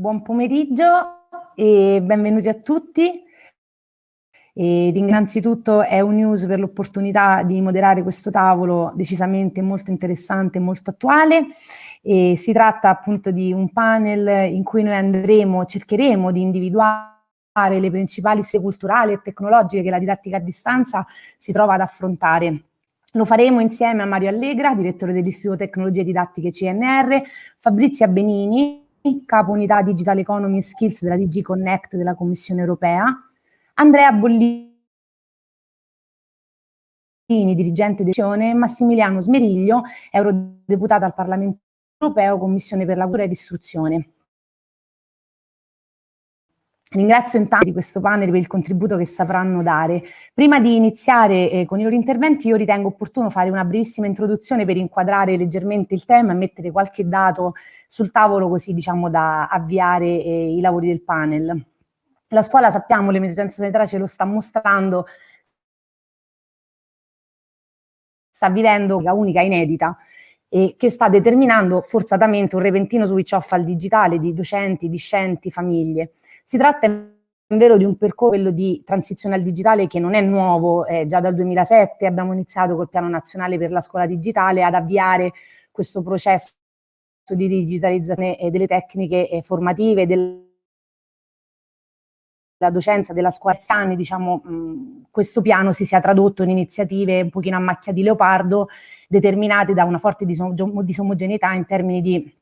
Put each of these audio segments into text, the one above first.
Buon pomeriggio e benvenuti a tutti. E innanzitutto News per l'opportunità di moderare questo tavolo decisamente molto interessante e molto attuale. E si tratta appunto di un panel in cui noi andremo, cercheremo di individuare le principali sfide culturali e tecnologiche che la didattica a distanza si trova ad affrontare. Lo faremo insieme a Mario Allegra, direttore dell'Istituto Tecnologie Didattiche CNR, Fabrizia Benini, capo unità Digital Economy Skills della DG Connect della Commissione Europea, Andrea Bollini, dirigente dell'Azione, Massimiliano Smeriglio, eurodeputato al Parlamento Europeo, Commissione per la cura e l'istruzione. Ringrazio intanto di questo panel per il contributo che sapranno dare. Prima di iniziare eh, con i loro interventi io ritengo opportuno fare una brevissima introduzione per inquadrare leggermente il tema e mettere qualche dato sul tavolo così diciamo da avviare eh, i lavori del panel. La scuola sappiamo, l'emergenza sanitaria ce lo sta mostrando, sta vivendo una unica inedita e che sta determinando forzatamente un repentino switch off al digitale di docenti, discenti, famiglie. Si tratta vero di un percorso di transizione al digitale che non è nuovo, eh, già dal 2007 abbiamo iniziato col piano nazionale per la scuola digitale ad avviare questo processo di digitalizzazione delle tecniche formative, del la docenza della scuola. Anni, diciamo, mh, questo piano si sia tradotto in iniziative un pochino a macchia di leopardo, determinate da una forte disomogeneità in termini di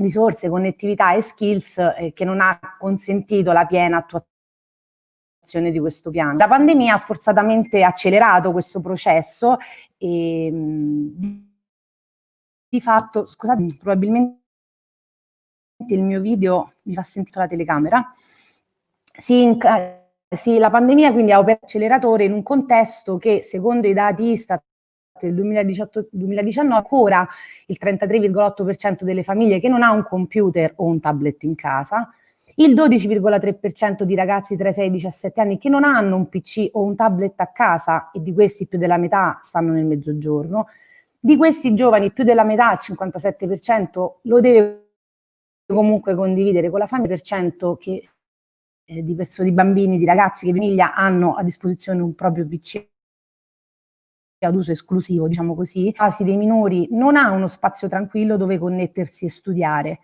risorse, connettività e skills eh, che non ha consentito la piena attuazione di questo piano. La pandemia ha forzatamente accelerato questo processo e mh, di fatto, scusate, probabilmente il mio video mi fa sentire la telecamera, si, si, la pandemia quindi ha operato acceleratore in un contesto che secondo i dati Istat del 2018-2019 ancora il 33,8% delle famiglie che non ha un computer o un tablet in casa, il 12,3% di ragazzi tra i 6 e i 17 anni che non hanno un PC o un tablet a casa e di questi più della metà stanno nel mezzogiorno, di questi giovani più della metà, il 57%, lo deve comunque condividere con la famiglia, per cento che eh, di, di bambini, di ragazzi che di famiglia hanno a disposizione un proprio PC ad uso esclusivo, diciamo così, casi dei minori non ha uno spazio tranquillo dove connettersi e studiare.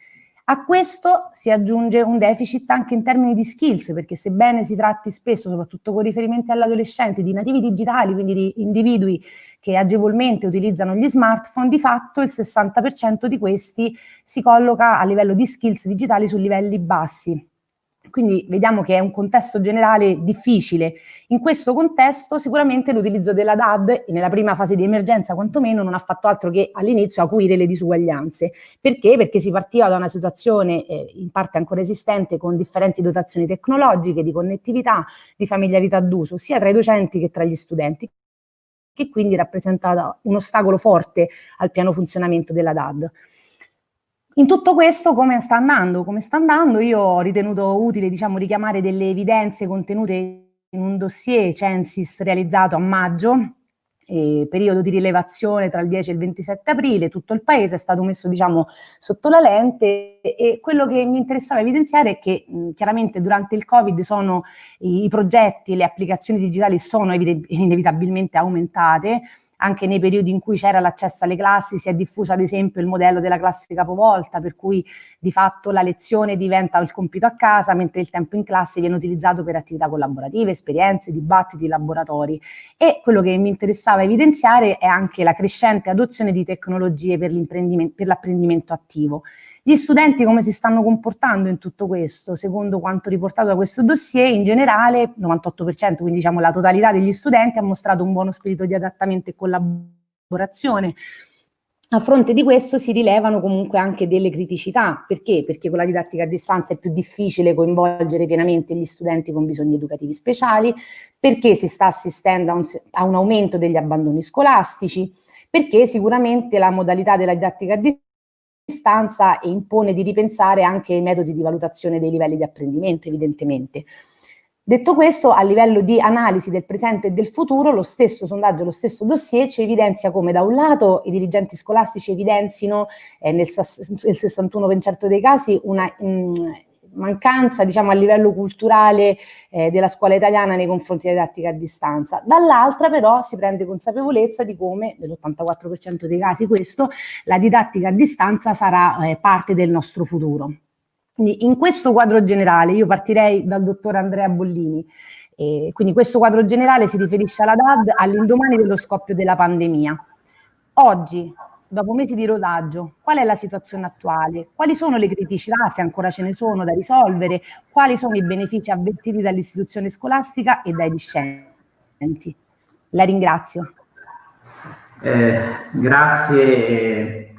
A questo si aggiunge un deficit anche in termini di skills, perché sebbene si tratti spesso, soprattutto con riferimenti all'adolescente, di nativi digitali, quindi di individui che agevolmente utilizzano gli smartphone, di fatto il 60% di questi si colloca a livello di skills digitali su livelli bassi. Quindi vediamo che è un contesto generale difficile. In questo contesto sicuramente l'utilizzo della DAD, nella prima fase di emergenza quantomeno, non ha fatto altro che all'inizio acuire le disuguaglianze. Perché? Perché si partiva da una situazione eh, in parte ancora esistente con differenti dotazioni tecnologiche, di connettività, di familiarità d'uso, sia tra i docenti che tra gli studenti che quindi rappresentava un ostacolo forte al piano funzionamento della DAD. In tutto questo come sta andando? Come sta andando? Io ho ritenuto utile diciamo, richiamare delle evidenze contenute in un dossier Censis realizzato a maggio, eh, periodo di rilevazione tra il 10 e il 27 aprile, tutto il paese è stato messo diciamo, sotto la lente e quello che mi interessava evidenziare è che mh, chiaramente durante il Covid sono i, i progetti, le applicazioni digitali sono inevitabilmente aumentate, anche nei periodi in cui c'era l'accesso alle classi si è diffuso ad esempio il modello della classe capovolta per cui di fatto la lezione diventa il compito a casa mentre il tempo in classe viene utilizzato per attività collaborative, esperienze, dibattiti, laboratori. E quello che mi interessava evidenziare è anche la crescente adozione di tecnologie per l'apprendimento attivo gli studenti come si stanno comportando in tutto questo? Secondo quanto riportato da questo dossier, in generale, 98%, quindi diciamo la totalità degli studenti ha mostrato un buono spirito di adattamento e collaborazione. A fronte di questo si rilevano comunque anche delle criticità. Perché? Perché con la didattica a distanza è più difficile coinvolgere pienamente gli studenti con bisogni educativi speciali, perché si sta assistendo a un, a un aumento degli abbandoni scolastici, perché sicuramente la modalità della didattica a distanza distanza e impone di ripensare anche i metodi di valutazione dei livelli di apprendimento, evidentemente. Detto questo, a livello di analisi del presente e del futuro, lo stesso sondaggio, lo stesso dossier ci evidenzia come da un lato i dirigenti scolastici evidenzino eh, nel, nel 61% dei casi una, mh, mancanza diciamo, a livello culturale eh, della scuola italiana nei confronti della didattica a distanza. Dall'altra però si prende consapevolezza di come, nell'84% dei casi questo, la didattica a distanza sarà eh, parte del nostro futuro. Quindi in questo quadro generale io partirei dal dottor Andrea Bollini, e quindi questo quadro generale si riferisce alla DAD all'indomani dello scoppio della pandemia. Oggi, dopo mesi di rosaggio, qual è la situazione attuale? Quali sono le criticità, se ancora ce ne sono, da risolvere? Quali sono i benefici avvertiti dall'istituzione scolastica e dai discenti? La ringrazio. Eh, grazie eh,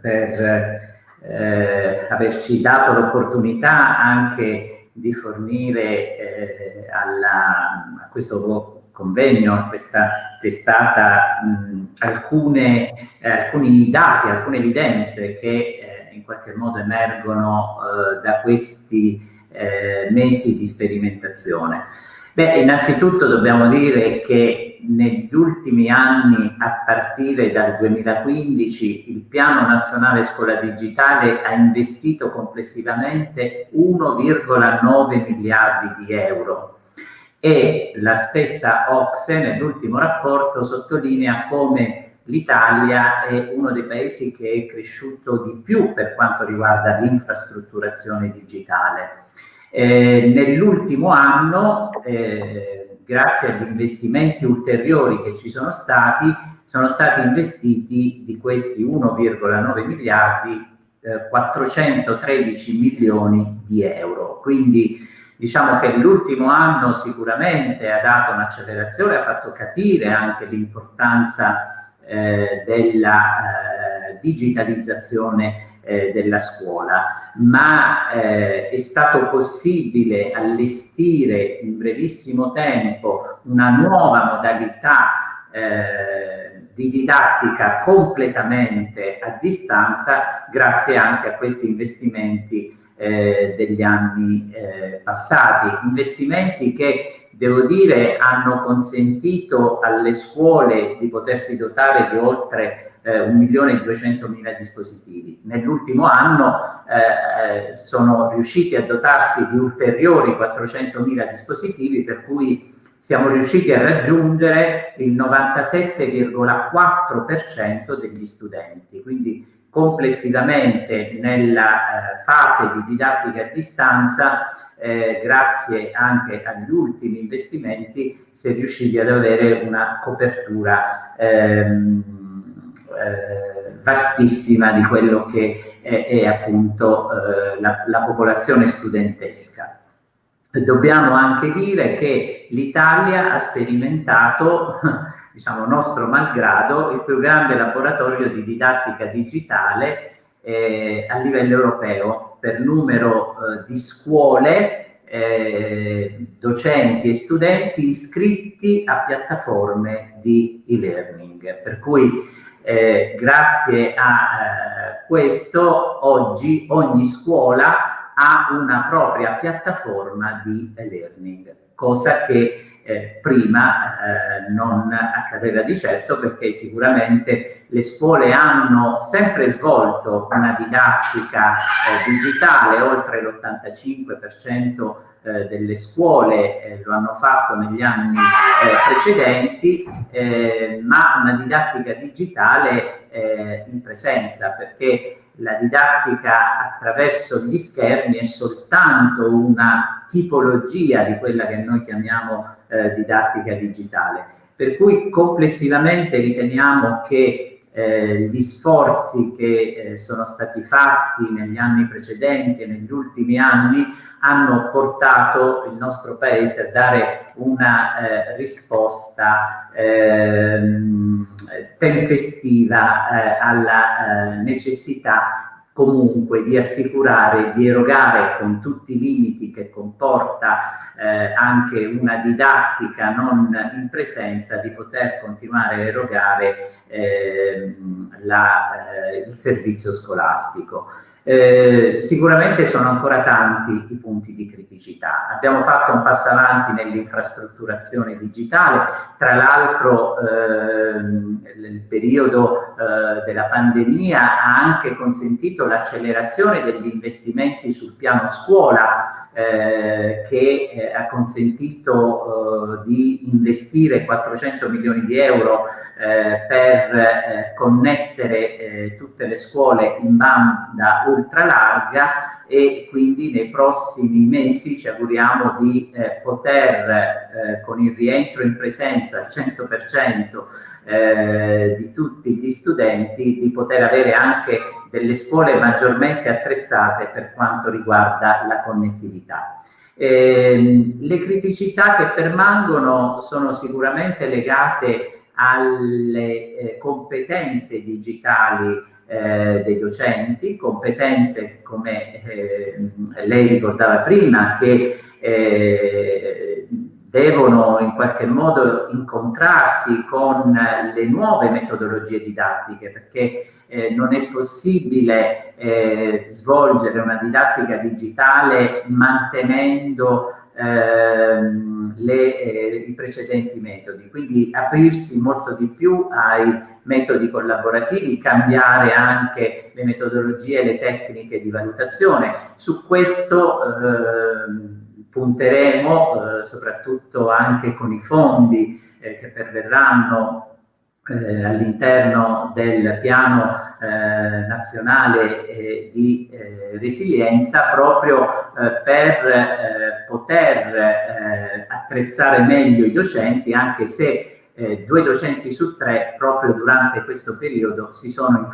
per eh, averci dato l'opportunità anche di fornire eh, alla, a questo convegno, questa testata, mh, alcune, eh, alcuni dati, alcune evidenze che eh, in qualche modo emergono eh, da questi eh, mesi di sperimentazione. Beh, innanzitutto dobbiamo dire che negli ultimi anni, a partire dal 2015, il Piano Nazionale Scuola Digitale ha investito complessivamente 1,9 miliardi di euro e la stessa Ocse nell'ultimo rapporto sottolinea come l'Italia è uno dei paesi che è cresciuto di più per quanto riguarda l'infrastrutturazione digitale. Eh, Nell'ultimo anno, eh, grazie agli investimenti ulteriori che ci sono stati, sono stati investiti di questi 1,9 miliardi eh, 413 milioni di euro. Quindi Diciamo che l'ultimo anno sicuramente ha dato un'accelerazione, ha fatto capire anche l'importanza eh, della eh, digitalizzazione eh, della scuola, ma eh, è stato possibile allestire in brevissimo tempo una nuova modalità eh, di didattica completamente a distanza grazie anche a questi investimenti eh, degli anni eh, passati, investimenti che devo dire hanno consentito alle scuole di potersi dotare di oltre eh, 1.200.000 dispositivi. Nell'ultimo anno eh, eh, sono riusciti a dotarsi di ulteriori 400.000 dispositivi per cui siamo riusciti a raggiungere il 97,4% degli studenti, quindi complessivamente nella eh, fase di didattica a distanza, eh, grazie anche agli ultimi investimenti, si è riusciti ad avere una copertura ehm, eh, vastissima di quello che è, è appunto eh, la, la popolazione studentesca. Dobbiamo anche dire che l'Italia ha sperimentato diciamo nostro malgrado, il più grande laboratorio di didattica digitale eh, a livello europeo per numero eh, di scuole, eh, docenti e studenti iscritti a piattaforme di e-learning. Per cui eh, grazie a eh, questo oggi ogni scuola ha una propria piattaforma di e-learning, cosa che eh, prima eh, non accadeva di certo perché sicuramente le scuole hanno sempre svolto una didattica eh, digitale, oltre l'85% eh, delle scuole eh, lo hanno fatto negli anni eh, precedenti, ma una didattica digitale in presenza perché la didattica attraverso gli schermi è soltanto una tipologia di quella che noi chiamiamo eh, didattica digitale. Per cui complessivamente riteniamo che eh, gli sforzi che eh, sono stati fatti negli anni precedenti e negli ultimi anni hanno portato il nostro Paese a dare una eh, risposta ehm, tempestiva eh, alla necessità comunque di assicurare, di erogare con tutti i limiti che comporta eh, anche una didattica non in presenza, di poter continuare a erogare eh, la, eh, il servizio scolastico. Eh, sicuramente sono ancora tanti i punti di criticità. Abbiamo fatto un passo avanti nell'infrastrutturazione digitale, tra l'altro ehm, il periodo eh, della pandemia ha anche consentito l'accelerazione degli investimenti sul piano scuola, eh, che eh, ha consentito eh, di investire 400 milioni di euro eh, per eh, connettere tutte le scuole in banda ultralarga e quindi nei prossimi mesi ci auguriamo di poter con il rientro in presenza al 100% di tutti gli studenti di poter avere anche delle scuole maggiormente attrezzate per quanto riguarda la connettività. Eh, le criticità che permangono sono sicuramente legate alle eh, competenze digitali eh, dei docenti, competenze come eh, lei ricordava prima che eh, devono in qualche modo incontrarsi con le nuove metodologie didattiche perché eh, non è possibile eh, svolgere una didattica digitale mantenendo ehm, le, eh, i precedenti metodi, quindi aprirsi molto di più ai metodi collaborativi, cambiare anche le metodologie e le tecniche di valutazione. Su questo ehm, punteremo eh, soprattutto anche con i fondi eh, che perverranno eh, all'interno del piano eh, nazionale eh, di eh, resilienza proprio per poter attrezzare meglio i docenti anche se eh, due docenti su tre proprio durante questo periodo si sono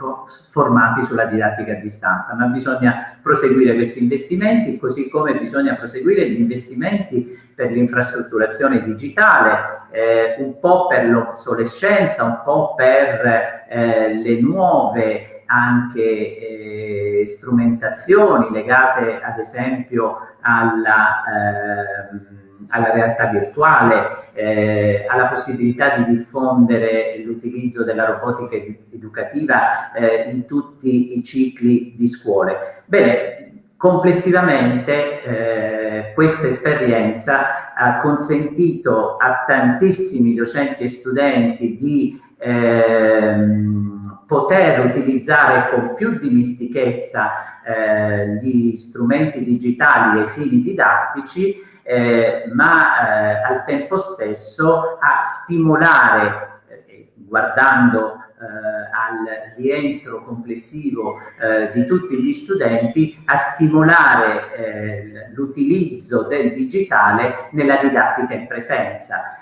formati sulla didattica a distanza, ma bisogna proseguire questi investimenti, così come bisogna proseguire gli investimenti per l'infrastrutturazione digitale, eh, un po' per l'obsolescenza, un po' per eh, le nuove anche eh, strumentazioni legate ad esempio alla eh, alla realtà virtuale, eh, alla possibilità di diffondere l'utilizzo della robotica ed educativa eh, in tutti i cicli di scuole. Bene, complessivamente eh, questa esperienza ha consentito a tantissimi docenti e studenti di ehm, poter utilizzare con più dimistichezza eh, gli strumenti digitali ai fini didattici eh, ma eh, al tempo stesso a stimolare, eh, guardando eh, al rientro complessivo eh, di tutti gli studenti, a stimolare eh, l'utilizzo del digitale nella didattica in presenza.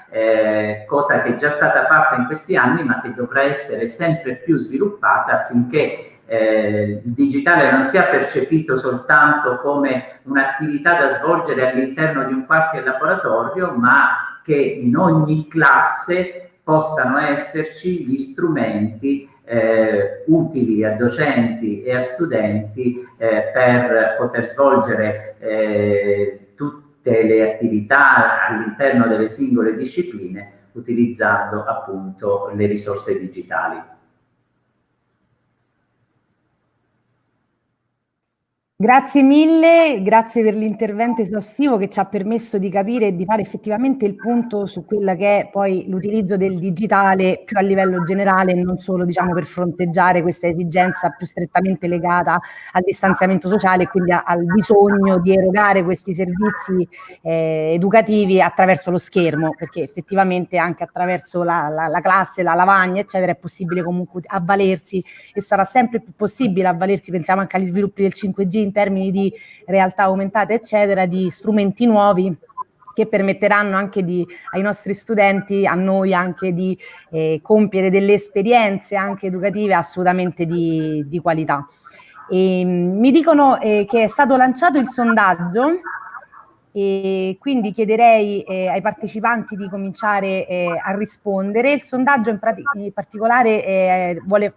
cosa che è già stata fatta in questi anni ma che dovrà essere sempre più sviluppata affinché eh, il digitale non sia percepito soltanto come un'attività da svolgere all'interno di un qualche laboratorio, ma che in ogni classe possano esserci gli strumenti eh, utili a docenti e a studenti eh, per poter svolgere eh, tutte le attività all'interno delle singole discipline utilizzando appunto le risorse digitali. Grazie mille, grazie per l'intervento esaustivo che ci ha permesso di capire e di fare effettivamente il punto su quella che è poi l'utilizzo del digitale più a livello generale e non solo diciamo per fronteggiare questa esigenza più strettamente legata al distanziamento sociale e quindi al bisogno di erogare questi servizi eh, educativi attraverso lo schermo perché effettivamente anche attraverso la, la, la classe, la lavagna eccetera è possibile comunque avvalersi e sarà sempre più possibile avvalersi, pensiamo anche agli sviluppi del 5G in termini di realtà aumentate, eccetera, di strumenti nuovi che permetteranno anche di, ai nostri studenti, a noi anche di eh, compiere delle esperienze anche educative assolutamente di, di qualità. E, ehm, mi dicono eh, che è stato lanciato il sondaggio e quindi chiederei eh, ai partecipanti di cominciare eh, a rispondere. Il sondaggio in, in particolare eh, vuole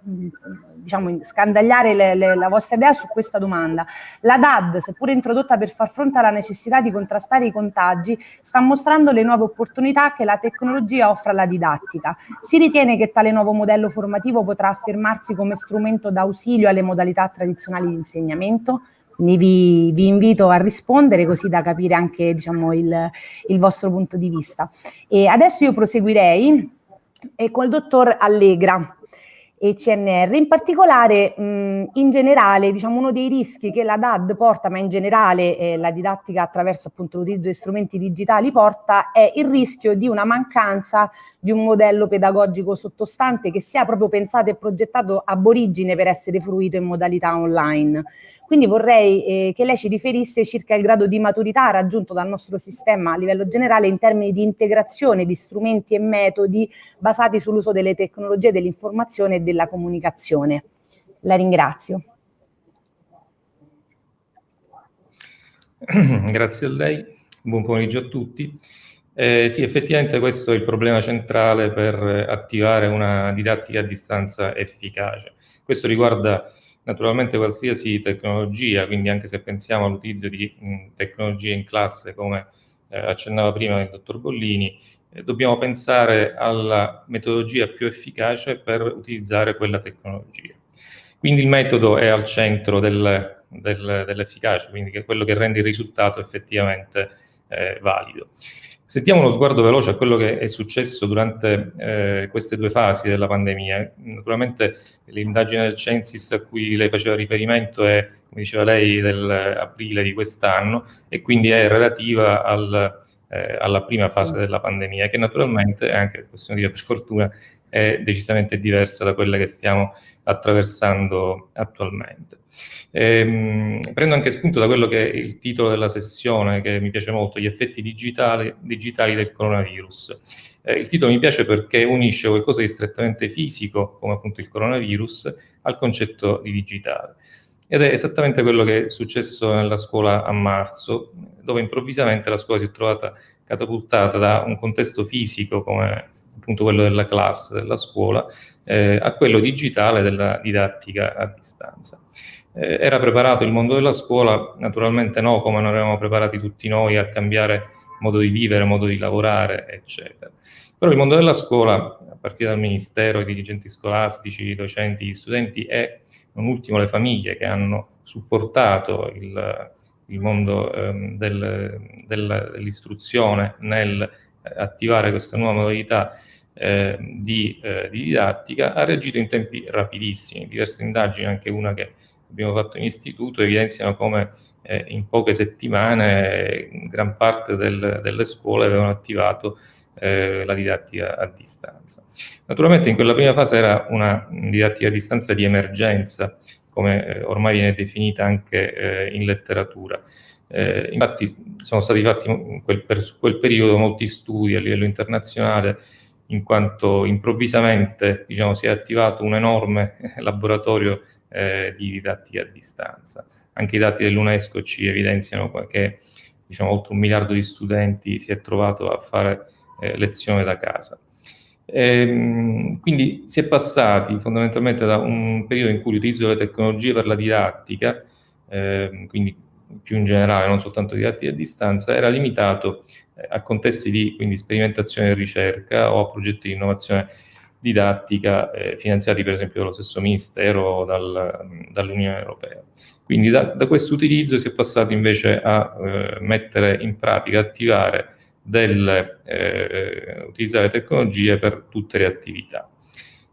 diciamo, scandagliare le, le, la vostra idea su questa domanda. La DAD, seppur introdotta per far fronte alla necessità di contrastare i contagi, sta mostrando le nuove opportunità che la tecnologia offre alla didattica. Si ritiene che tale nuovo modello formativo potrà affermarsi come strumento d'ausilio alle modalità tradizionali di insegnamento? Quindi vi, vi, invito a rispondere così da capire anche diciamo, il, il vostro punto di vista. E adesso io proseguirei eh, col dottor Allegra e CNR. In particolare, mh, in generale, diciamo, uno dei rischi che la DAD porta, ma in generale eh, la didattica attraverso appunto l'utilizzo di strumenti digitali porta, è il rischio di una mancanza di un modello pedagogico sottostante che sia proprio pensato e progettato ab origine per essere fruito in modalità online. Quindi vorrei eh, che lei ci riferisse circa il grado di maturità raggiunto dal nostro sistema a livello generale in termini di integrazione di strumenti e metodi basati sull'uso delle tecnologie dell'informazione e della comunicazione. La ringrazio. Grazie a lei, buon pomeriggio a tutti. Eh, sì, effettivamente questo è il problema centrale per attivare una didattica a distanza efficace. Questo riguarda naturalmente qualsiasi tecnologia, quindi anche se pensiamo all'utilizzo di tecnologie in classe come eh, accennava prima il dottor Bollini, eh, dobbiamo pensare alla metodologia più efficace per utilizzare quella tecnologia. Quindi il metodo è al centro del, del, dell'efficacia, quindi è quello che rende il risultato effettivamente eh, valido. Se diamo uno sguardo veloce a quello che è successo durante eh, queste due fasi della pandemia, naturalmente l'indagine del Censis a cui lei faceva riferimento è, come diceva lei, dell'aprile di quest'anno e quindi è relativa al, eh, alla prima fase della pandemia, che naturalmente, anche possiamo dire per fortuna, è decisamente diversa da quella che stiamo attraversando attualmente. Ehm, prendo anche spunto da quello che è il titolo della sessione, che mi piace molto, gli effetti digitali, digitali del coronavirus. Eh, il titolo mi piace perché unisce qualcosa di strettamente fisico, come appunto il coronavirus, al concetto di digitale. Ed è esattamente quello che è successo nella scuola a marzo, dove improvvisamente la scuola si è trovata catapultata da un contesto fisico, come appunto quello della classe, della scuola, eh, a quello digitale della didattica a distanza. Eh, era preparato il mondo della scuola? Naturalmente no, come non eravamo preparati tutti noi a cambiare modo di vivere, modo di lavorare, eccetera. Però il mondo della scuola, a partire dal Ministero, i dirigenti scolastici, i docenti, gli studenti e non ultimo le famiglie che hanno supportato il, il mondo ehm, del, del, dell'istruzione nel attivare questa nuova modalità eh, di, eh, di, didattica, ha reagito in tempi rapidissimi. Diverse indagini, anche una che abbiamo fatto in istituto evidenziano come eh, in poche settimane gran parte del, delle scuole avevano attivato eh, la didattica a distanza. Naturalmente in quella prima fase era una didattica a distanza di emergenza, come eh, ormai viene definita anche eh, in letteratura. Infatti sono stati fatti per quel periodo molti studi a livello internazionale in quanto improvvisamente diciamo, si è attivato un enorme laboratorio eh, di didattica a distanza. Anche i dati dell'UNESCO ci evidenziano che diciamo, oltre un miliardo di studenti si è trovato a fare eh, lezione da casa. Ehm, quindi si è passati fondamentalmente da un periodo in cui l'utilizzo delle tecnologie per la didattica, eh, quindi più in generale, non soltanto didattica a distanza, era limitato a contesti di quindi, sperimentazione e ricerca o a progetti di innovazione didattica eh, finanziati per esempio dallo stesso Ministero o dal, dall'Unione Europea. Quindi da, da questo utilizzo si è passati invece a eh, mettere in pratica, attivare delle, eh, utilizzare tecnologie per tutte le attività.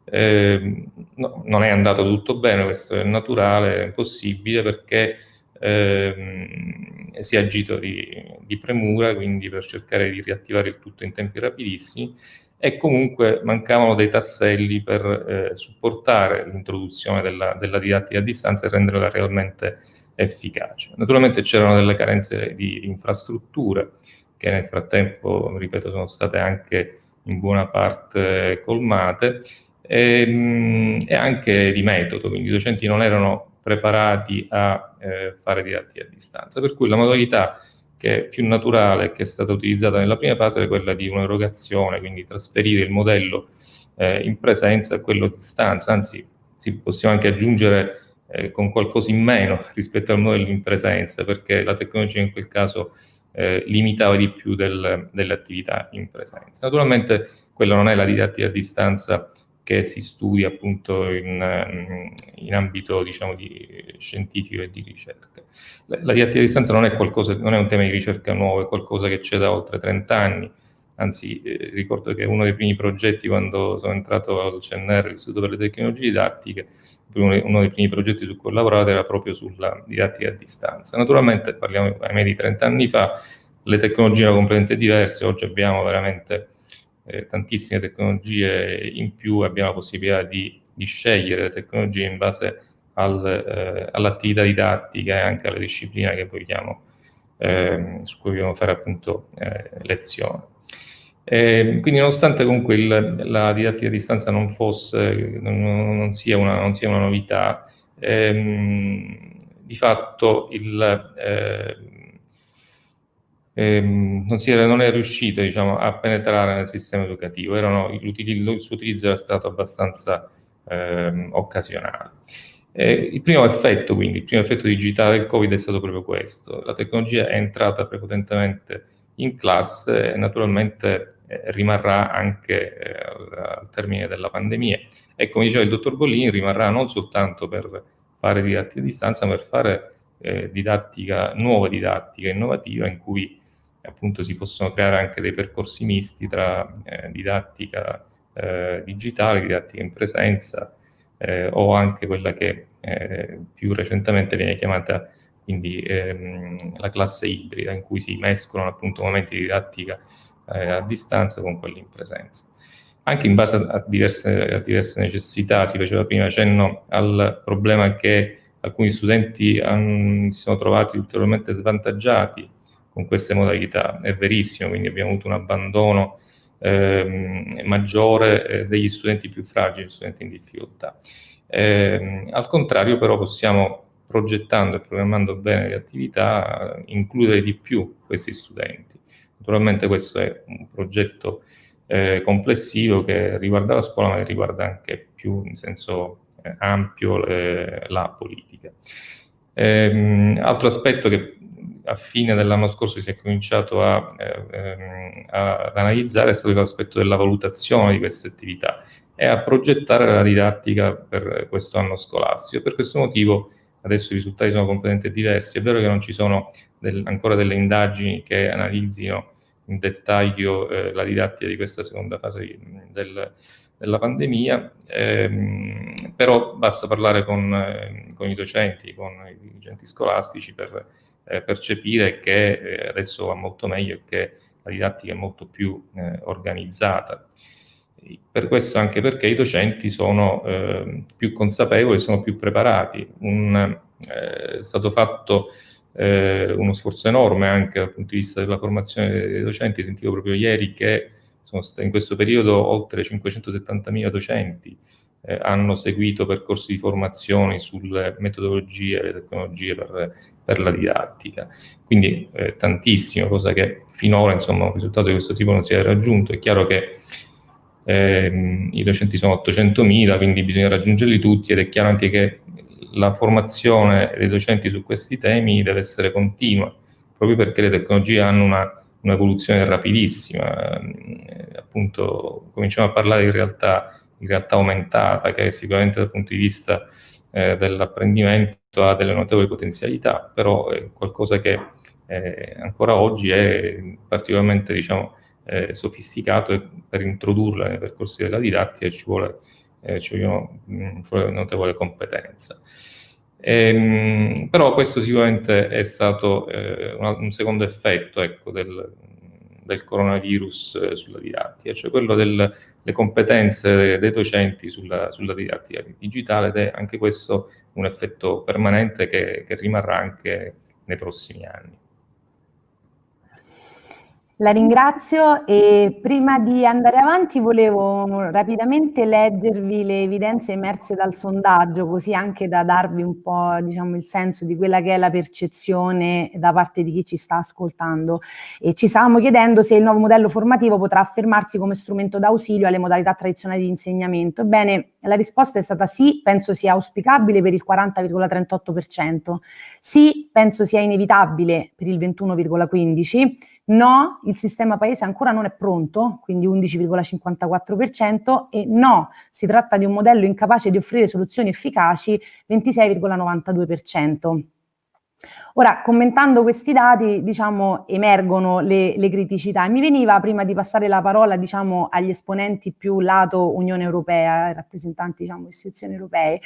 Eh, no, non è andato tutto bene, questo è naturale, è impossibile perché ehm, si è agito di, di, premura, quindi per cercare di riattivare il tutto in tempi rapidissimi e comunque mancavano dei tasselli per eh, supportare l'introduzione della, della, didattica a distanza e renderla realmente efficace. Naturalmente c'erano delle carenze di, infrastrutture che nel frattempo, ripeto, sono state anche in buona parte colmate e, ehm, e anche di metodo, quindi i docenti non erano preparati a eh, fare didattica a distanza. Per cui la modalità che è più naturale che è stata utilizzata nella prima fase è quella di un'erogazione, quindi trasferire il modello eh, in presenza a quello a distanza, anzi si, possiamo anche aggiungere eh, con qualcosa in meno rispetto al modello in presenza, perché la tecnologia in quel caso eh, limitava di più del, delle attività in presenza. Naturalmente quella non è la didattica a distanza che si studia appunto in, in ambito diciamo, di scientifico e di ricerca. La, la didattica a distanza non è, qualcosa, non è un tema di ricerca nuovo, è qualcosa che c'è da oltre 30 anni, anzi eh, ricordo che uno dei primi progetti quando sono entrato al CNR, l'Istituto per le Tecnologie Didattiche, uno dei primi progetti su cui ho lavorato era proprio sulla didattica a distanza. Naturalmente parliamo ahimè di 30 anni fa, le tecnologie erano completamente diverse, oggi abbiamo veramente eh, tantissime tecnologie in più, abbiamo la possibilità di, di scegliere le tecnologie in base al, eh, all'attività didattica e anche alle discipline che vogliamo, eh, su cui vogliamo fare appunto lezione. Eh, quindi nonostante comunque il, la didattica a distanza non, fosse, non, non, sia, una, non sia, una, novità, ehm, di fatto il, eh, ehm, non, era, non, è riuscito diciamo, a penetrare nel sistema educativo, Erano, il suo utilizzo era stato abbastanza ehm, occasionale. Eh, il primo effetto, quindi, il primo effetto digitale del Covid è stato proprio questo. La tecnologia è entrata prepotentemente in classe e naturalmente eh, rimarrà anche eh, al, al, termine della pandemia. E come diceva il dottor Bollini, rimarrà non soltanto per fare didattica a distanza, ma per fare eh, didattica, nuova didattica innovativa in cui appunto si possono creare anche dei percorsi misti tra eh, didattica eh, digitale, didattica in presenza eh, o anche quella che più recentemente viene chiamata quindi ehm, la classe ibrida in cui si mescolano appunto momenti di didattica eh, a distanza con quelli in presenza. Anche in base a diverse, a diverse, necessità, si faceva prima cenno al problema che alcuni studenti han, si sono trovati ulteriormente svantaggiati con queste modalità, è verissimo, quindi abbiamo avuto un abbandono ehm, maggiore eh, degli studenti più fragili, studenti in difficoltà. Eh, al contrario però possiamo progettando e programmando bene le attività, includere di più questi studenti. Naturalmente questo è un progetto eh, complessivo che riguarda la scuola, ma che riguarda anche più in senso eh, ampio eh, la politica. Ehm, altro aspetto che a fine dell'anno scorso si è cominciato a, eh, ehm, ad analizzare è stato l'aspetto della valutazione di queste attività e a progettare la didattica per questo anno scolastico. Per questo motivo adesso i risultati sono completamente diversi. È vero che non ci sono del, ancora delle indagini che analizzino in dettaglio eh, la didattica di questa seconda fase del, della pandemia, ehm, però basta parlare con, eh, con, i docenti, con i dirigenti scolastici per eh, percepire che eh, adesso va molto meglio e che la didattica è molto più eh, organizzata per questo anche perché i docenti sono eh, più consapevoli, sono più preparati. Un, eh, è stato fatto eh, uno sforzo enorme anche dal punto di vista della formazione dei docenti, sentivo proprio ieri che in questo periodo oltre 570.000 docenti eh, hanno seguito percorsi di formazione sulle metodologie e le tecnologie per, per la didattica. Quindi eh, tantissimo, cosa che finora insomma un risultato di questo tipo non si è raggiunto. È chiaro che eh, i docenti sono 800.000, quindi bisogna raggiungerli tutti ed è chiaro anche che la formazione dei docenti su questi temi deve essere continua, proprio perché le tecnologie hanno una, un'evoluzione rapidissima. Eh, appunto, cominciamo a parlare di realtà, di realtà aumentata, che sicuramente dal punto di vista eh, dell'apprendimento ha delle notevoli potenzialità, però è qualcosa che eh, ancora oggi è particolarmente, diciamo, eh, sofisticato e per introdurla nei percorsi della didattica ci vuole, eh, ci vogliono, mh, mm, ci vuole notevole competenza. Ehm, però questo sicuramente è stato eh, un, un, secondo effetto ecco, del, del, coronavirus eh, sulla didattica, cioè quello delle competenze dei docenti sulla, sulla, didattica digitale ed è anche questo un effetto permanente che, che rimarrà anche nei prossimi anni. La ringrazio e prima di andare avanti volevo rapidamente leggervi le evidenze emerse dal sondaggio, così anche da darvi un po' diciamo, il senso di quella che è la percezione da parte di chi ci sta ascoltando. E ci stavamo chiedendo se il nuovo modello formativo potrà affermarsi come strumento d'ausilio alle modalità tradizionali di insegnamento. Ebbene, la risposta è stata sì, penso sia auspicabile per il 40,38%, sì, penso sia inevitabile per il 21,15%, no, il sistema paese ancora non è pronto, quindi 11,54%, e no, si tratta di un modello incapace di offrire soluzioni efficaci, 26,92%. Ora, commentando questi dati, diciamo, emergono le, le, criticità. Mi veniva, prima di passare la parola, diciamo, agli esponenti più lato Unione Europea, rappresentanti, diciamo, istituzioni europee,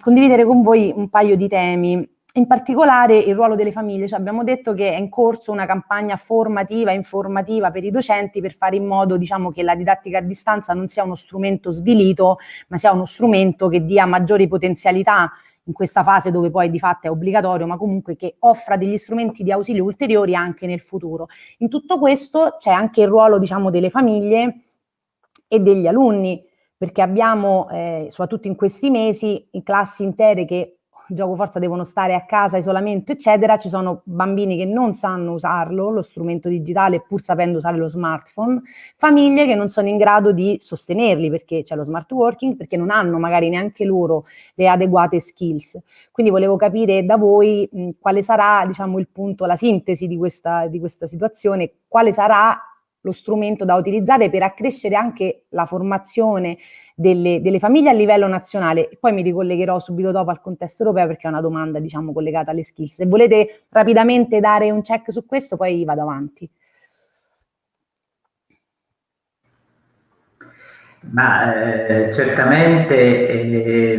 condividere con voi un paio di temi in particolare il ruolo delle famiglie, cioè abbiamo detto che è in corso una campagna formativa e informativa per i docenti per fare in modo diciamo, che la didattica a distanza non sia uno strumento svilito, ma sia uno strumento che dia maggiori potenzialità in questa fase dove poi di fatto è obbligatorio, ma comunque che offra degli strumenti di ausilio ulteriori anche nel futuro. In tutto questo c'è anche il ruolo diciamo, delle famiglie e degli alunni, perché abbiamo, eh, soprattutto in questi mesi, in classi intere che gioco forza devono stare a casa, isolamento, eccetera, ci sono bambini che non sanno usarlo, lo strumento digitale, pur sapendo usare lo smartphone, famiglie che non sono in grado di sostenerli perché c'è lo smart working, perché non hanno magari neanche loro le adeguate skills. Quindi volevo capire da voi mh, quale sarà, diciamo, il punto, la sintesi di questa, di questa situazione, quale sarà lo strumento da utilizzare per accrescere anche la formazione delle, delle, famiglie a livello nazionale. Poi mi ricollegherò subito dopo al contesto europeo perché è una domanda diciamo collegata alle skills. Se volete rapidamente dare un check su questo poi vado avanti. Ma eh, certamente eh,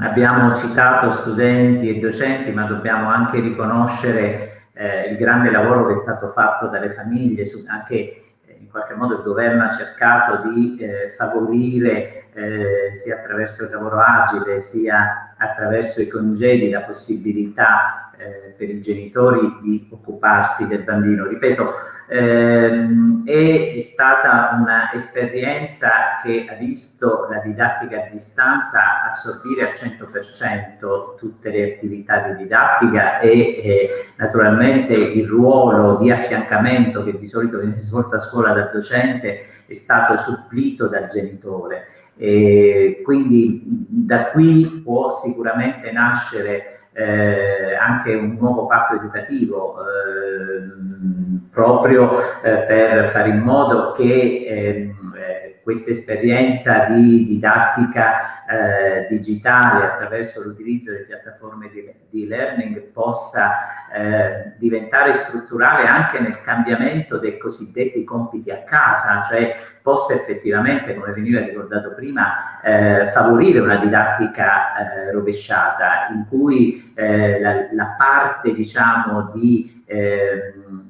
abbiamo citato studenti e docenti, ma dobbiamo anche riconoscere eh, il grande lavoro che è stato fatto dalle famiglie, su, anche in qualche modo il governo ha cercato di eh, favorire eh, sia attraverso il lavoro agile sia attraverso i congedi la possibilità eh, per i genitori di occuparsi del bambino. Ripeto, ehm, è stata un'esperienza che ha visto la didattica a distanza assorbire al 100% tutte le attività di didattica e eh, naturalmente il ruolo di affiancamento che di solito viene svolto a scuola dal docente è stato supplito dal genitore. E quindi da qui può sicuramente nascere eh, anche un nuovo patto educativo eh, proprio eh, per fare in modo che ehm, eh, questa esperienza di didattica eh, digitale attraverso l'utilizzo delle piattaforme di, di learning possa eh, diventare strutturale anche nel cambiamento dei cosiddetti compiti a casa, cioè possa effettivamente, come veniva ricordato prima, eh, favorire una didattica eh, rovesciata in cui eh, la, la, parte diciamo di ehm,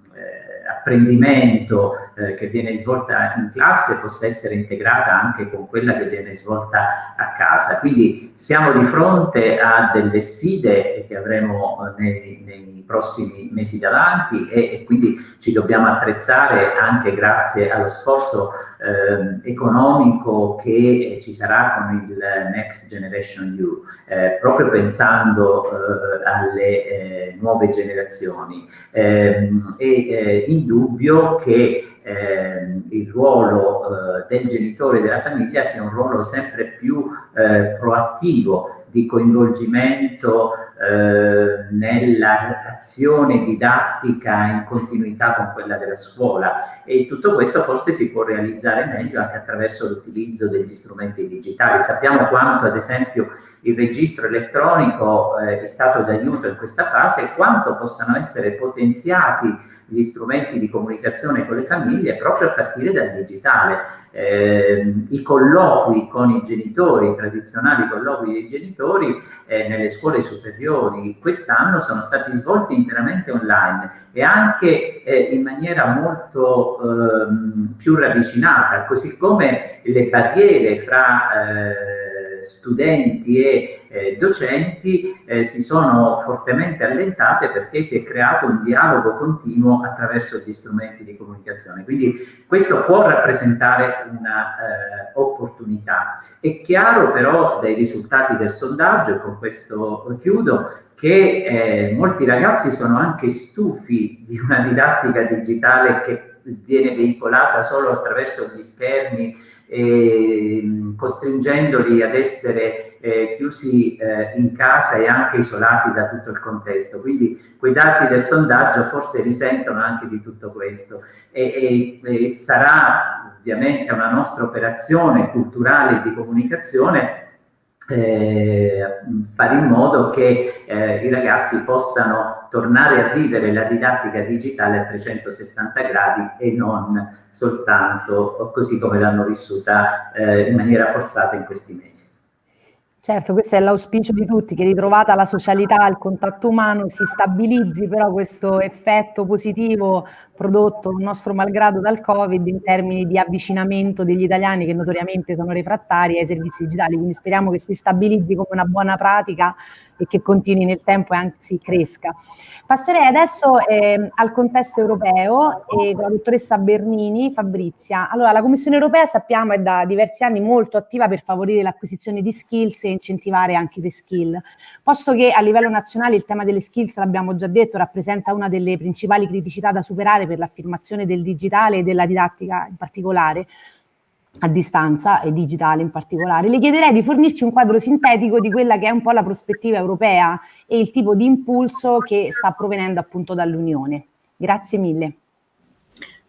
apprendimento eh, che viene svolta in classe possa essere integrata anche con quella che viene svolta a casa. Quindi siamo di fronte a delle sfide che avremo eh, nei, nei prossimi mesi davanti e, e, quindi ci dobbiamo attrezzare anche grazie allo sforzo eh, economico che ci sarà con il Next Generation EU, eh, proprio pensando eh, alle eh, nuove generazioni. Ehm, è eh, indubbio che eh, il ruolo eh, del genitore e della famiglia sia un ruolo sempre più eh, proattivo di coinvolgimento eh, nell'azione didattica in continuità con quella della scuola e tutto questo forse si può realizzare meglio anche attraverso l'utilizzo degli strumenti digitali. Sappiamo quanto ad esempio il registro elettronico eh, è stato d'aiuto in questa fase e quanto possano essere potenziati gli strumenti di comunicazione con le famiglie proprio a partire dal digitale. Eh, I colloqui con i genitori, i tradizionali colloqui dei genitori eh, nelle scuole superiori quest'anno sono stati svolti interamente online e anche eh, in maniera molto ehm, più ravvicinata, così come le barriere fra eh, studenti e eh, docenti eh, si sono fortemente allentate perché si è creato un dialogo continuo attraverso gli strumenti di comunicazione. Quindi questo può rappresentare un'opportunità. Eh, è chiaro però dai risultati del sondaggio, e con questo chiudo, che eh, molti ragazzi sono anche stufi di una didattica digitale che viene veicolata solo attraverso gli schermi eh, costringendoli ad essere eh, chiusi eh, in casa e anche isolati da tutto il contesto. Quindi quei dati del sondaggio forse risentono anche di tutto questo e, e, e sarà ovviamente una nostra operazione culturale di comunicazione eh, fare in modo che eh, i ragazzi possano tornare a vivere la didattica digitale a 360 gradi e non soltanto così come l'hanno vissuta eh, in maniera forzata in questi mesi. Certo, questo è l'auspicio di tutti, che ritrovata la socialità, il contatto umano, si stabilizzi però questo effetto positivo prodotto nostro malgrado dal Covid in termini di avvicinamento degli italiani che notoriamente sono refrattari ai servizi digitali, quindi speriamo che si stabilizzi come una buona pratica e che continui nel tempo e anzi cresca. Passerei adesso eh, al contesto europeo e con la dottoressa Bernini, Fabrizia. Allora, la Commissione europea sappiamo è da diversi anni molto attiva per favorire l'acquisizione di skills e incentivare anche le skill. Posto che a livello nazionale il tema delle skills, l'abbiamo già detto, rappresenta una delle principali criticità da superare per l'affermazione del digitale e della didattica in particolare, a distanza e digitale in particolare, le chiederei di fornirci un quadro sintetico di quella che è un po' la prospettiva europea e il tipo di impulso che sta provenendo appunto dall'Unione. Grazie mille.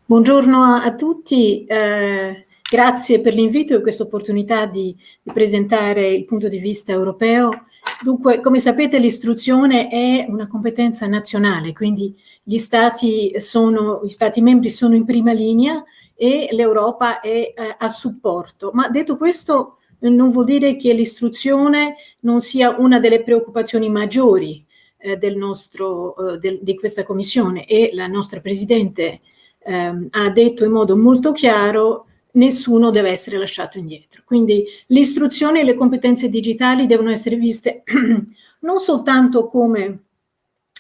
Buongiorno a tutti, eh, grazie per l'invito e questa opportunità di, di presentare il punto di vista europeo. Dunque, come sapete, l'istruzione è una competenza nazionale, quindi gli stati, sono, gli stati membri sono in prima linea e l'Europa è eh, a supporto. Ma detto questo non vuol dire che l'istruzione non sia una delle preoccupazioni maggiori eh, del nostro, eh, del, di questa commissione e la nostra Presidente ehm, ha detto in modo molto chiaro nessuno deve essere lasciato indietro. Quindi l'istruzione e le competenze digitali devono essere viste non soltanto come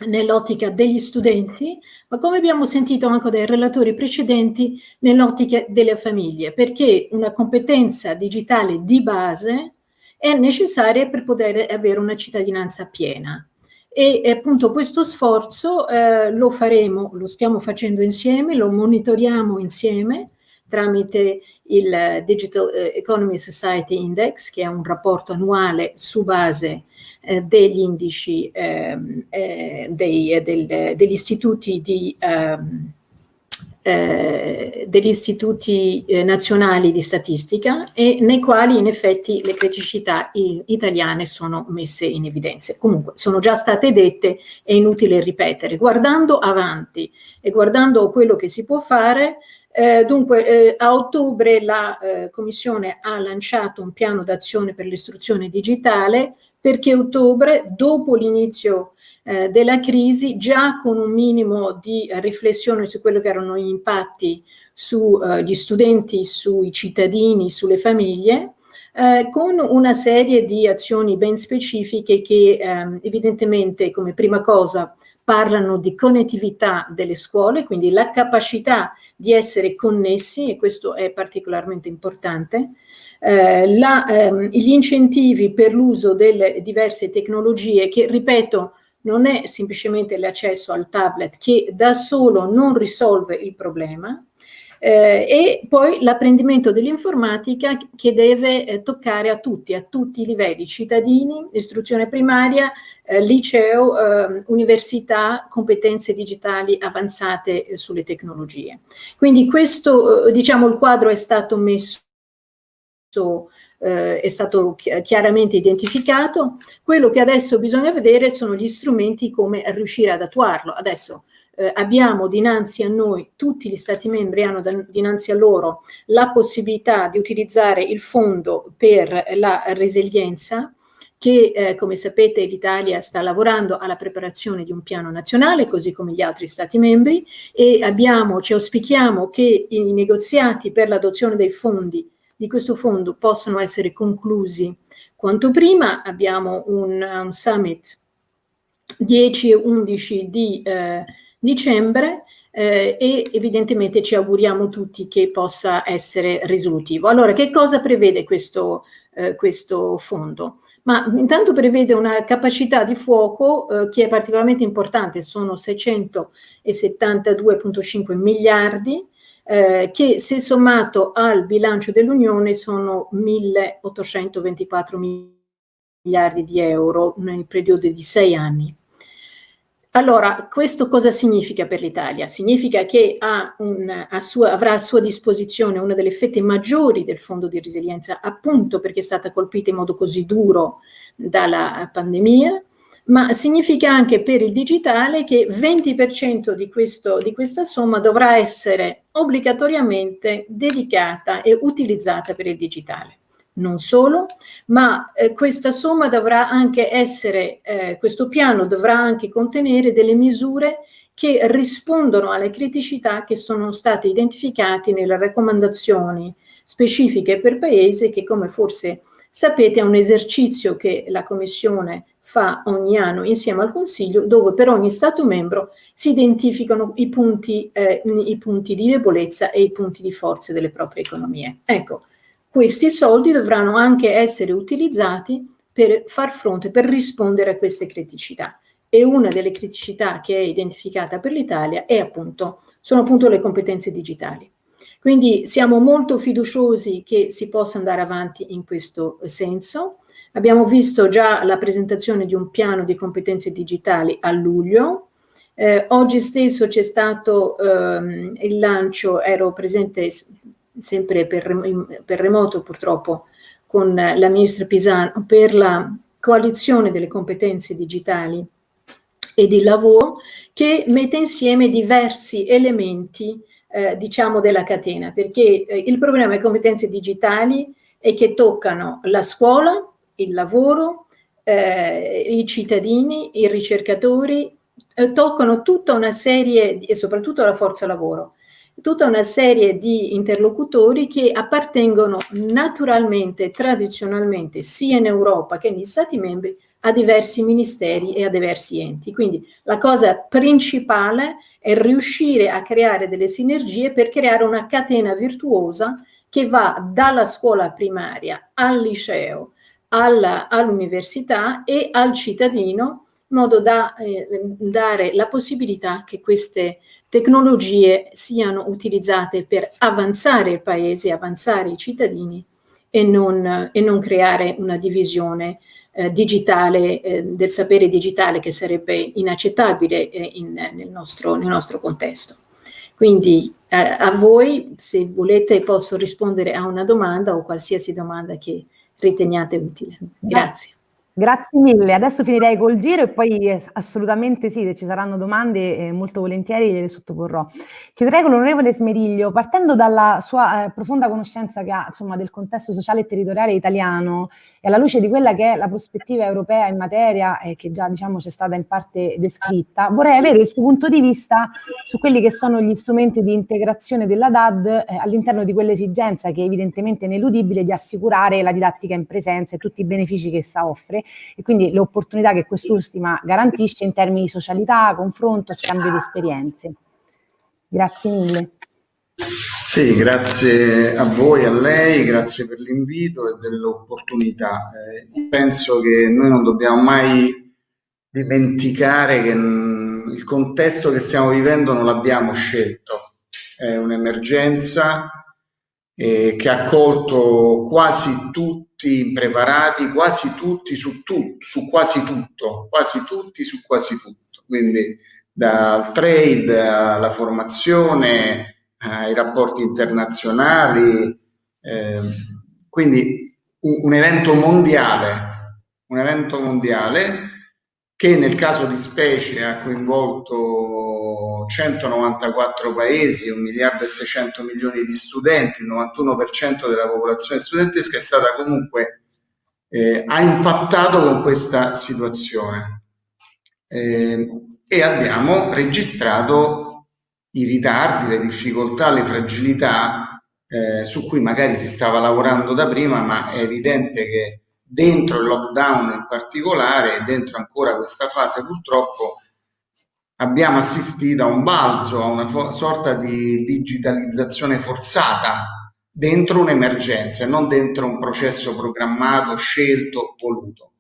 nell'ottica degli studenti, ma come abbiamo sentito anche dai relatori precedenti, nell'ottica delle famiglie, perché una competenza digitale di base è necessaria per poter avere una cittadinanza piena. E appunto questo sforzo eh, lo faremo, lo stiamo facendo insieme, lo monitoriamo insieme tramite il Digital eh, Economy Society Index, che è un rapporto annuale su base eh, degli indici ehm, eh, dei, eh, del, degli istituti di ehm, eh, degli istituti eh, nazionali di statistica e nei quali in effetti le criticità italiane sono messe in evidenza. Comunque sono già state dette, è inutile ripetere. Guardando avanti e guardando quello che si può fare, eh, dunque, eh, a ottobre la eh, Commissione ha lanciato un piano d'azione per l'istruzione digitale perché ottobre, dopo l'inizio eh, della crisi, già con un minimo di riflessione su quello che erano gli impatti sugli eh, studenti, sui cittadini, sulle famiglie, eh, con una serie di azioni ben specifiche che ehm, evidentemente come prima cosa parlano di connettività delle scuole, quindi la capacità di essere connessi, e questo è particolarmente importante, eh, la, ehm, gli incentivi per l'uso delle diverse tecnologie che, ripeto, non è semplicemente l'accesso al tablet che da solo non risolve il problema, eh, e poi l'apprendimento dell'informatica che deve eh, toccare a tutti, a tutti i livelli, cittadini, istruzione primaria, eh, liceo, ehm, università, competenze digitali avanzate eh, sulle tecnologie. Quindi questo, eh, diciamo, il quadro è stato messo eh, è stato chiaramente identificato. Quello che adesso bisogna vedere sono gli strumenti come riuscire ad attuarlo. Adesso eh, abbiamo dinanzi a noi, tutti gli Stati membri hanno dinanzi a loro la possibilità di utilizzare il fondo per la resilienza, che eh, come sapete l'Italia sta lavorando alla preparazione di un piano nazionale, così come gli altri Stati membri, e abbiamo, ci auspichiamo che i negoziati per l'adozione dei fondi di questo fondo possano essere conclusi quanto prima. Abbiamo un, un summit 10 e 11 di eh, dicembre eh, e evidentemente ci auguriamo tutti che possa essere risolutivo. Allora, che cosa prevede questo, eh, questo fondo? Ma intanto prevede una capacità di fuoco eh, che è particolarmente importante, sono 672,5 miliardi, eh, che se sommato al bilancio dell'Unione sono 1824 miliardi di euro nel periodo di sei anni. Allora, questo cosa significa per l'Italia? Significa che un, a sua, avrà a sua disposizione una delle fette maggiori del fondo di resilienza, appunto perché è stata colpita in modo così duro dalla pandemia, ma significa anche per il digitale che 20% di, questo, di questa somma dovrà essere obbligatoriamente dedicata e utilizzata per il digitale non solo, ma eh, questa somma dovrà anche essere, eh, questo piano dovrà anche contenere delle misure che rispondono alle criticità che sono state identificate nelle raccomandazioni specifiche per paese che come forse sapete è un esercizio che la Commissione fa ogni anno insieme al Consiglio dove per ogni Stato membro si identificano i punti, eh, i punti di debolezza e i punti di forza delle proprie economie. Ecco, questi soldi dovranno anche essere utilizzati per far fronte, per rispondere a queste criticità. E una delle criticità che è identificata per l'Italia appunto, sono appunto le competenze digitali. Quindi siamo molto fiduciosi che si possa andare avanti in questo senso. Abbiamo visto già la presentazione di un piano di competenze digitali a luglio. Eh, oggi stesso c'è stato ehm, il lancio, ero presente sempre per, per remoto purtroppo, con la ministra Pisano per la coalizione delle competenze digitali e di lavoro che mette insieme diversi elementi eh, diciamo della catena. Perché eh, il problema delle competenze digitali è che toccano la scuola, il lavoro, eh, i cittadini, i ricercatori, eh, toccano tutta una serie e soprattutto la forza lavoro tutta una serie di interlocutori che appartengono naturalmente, tradizionalmente, sia in Europa che negli Stati membri, a diversi ministeri e a diversi enti. Quindi la cosa principale è riuscire a creare delle sinergie per creare una catena virtuosa che va dalla scuola primaria al liceo, all'università e al cittadino in modo da eh, dare la possibilità che queste tecnologie siano utilizzate per avanzare il paese, avanzare i cittadini e non, e non creare una divisione eh, digitale, eh, del sapere digitale che sarebbe inaccettabile eh, in, nel, nostro, nel, nostro, contesto. Quindi eh, a voi, se volete, posso rispondere a una domanda o qualsiasi domanda che riteniate utile. Grazie. Grazie mille, adesso finirei col giro e poi eh, assolutamente sì, se ci saranno domande eh, molto volentieri le sottoporrò. Chiuderei con l'onorevole Smeriglio, partendo dalla sua eh, profonda conoscenza che ha insomma, del contesto sociale e territoriale italiano e alla luce di quella che è la prospettiva europea in materia e che già diciamo c'è stata in parte descritta, vorrei avere il suo punto di vista su quelli che sono gli strumenti di integrazione della DAD eh, all'interno di quell'esigenza che è evidentemente ineludibile di assicurare la didattica in presenza e tutti i benefici che essa offre e quindi le opportunità che quest'ultima garantisce in termini di socialità, confronto, scambio di esperienze. Grazie mille. Sì, grazie a voi, a lei, grazie per l'invito e dell'opportunità. Eh, penso che noi non dobbiamo mai dimenticare che mh, il contesto che stiamo vivendo non l'abbiamo scelto, è un'emergenza eh, che ha colto quasi tutti impreparati, quasi tutti su, tu, su quasi tutto, quasi tutti su quasi tutto. Quindi dal trade alla formazione, ai rapporti internazionali, eh, quindi un, un evento mondiale, un evento mondiale che nel caso di specie ha coinvolto 194 paesi, 1 miliardo e 600 milioni di studenti, il 91% della popolazione studentesca è stata comunque, eh, ha impattato con questa situazione. Eh, e abbiamo registrato i ritardi, le difficoltà, le fragilità eh, su cui magari si stava lavorando da prima, ma è evidente che dentro il lockdown in particolare dentro ancora questa fase purtroppo abbiamo assistito a un balzo, a una sorta di digitalizzazione forzata dentro un'emergenza e non dentro un processo programmato, scelto, voluto.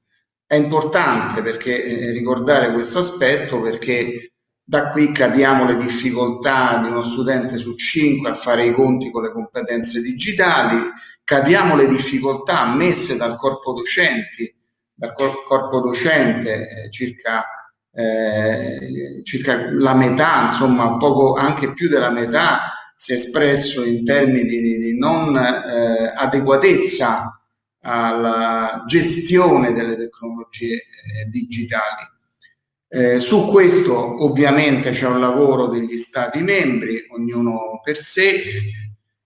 È importante perché, eh, ricordare questo aspetto perché da qui capiamo le difficoltà di uno studente su cinque a fare i conti con le competenze digitali, capiamo le difficoltà ammesse dal corpo docenti, dal corpo docente eh, circa, eh, circa la metà, insomma poco anche più della metà si è espresso in termini di, di non eh, adeguatezza alla gestione delle tecnologie eh, digitali. Eh, su questo ovviamente c'è un lavoro degli Stati membri, ognuno per sé,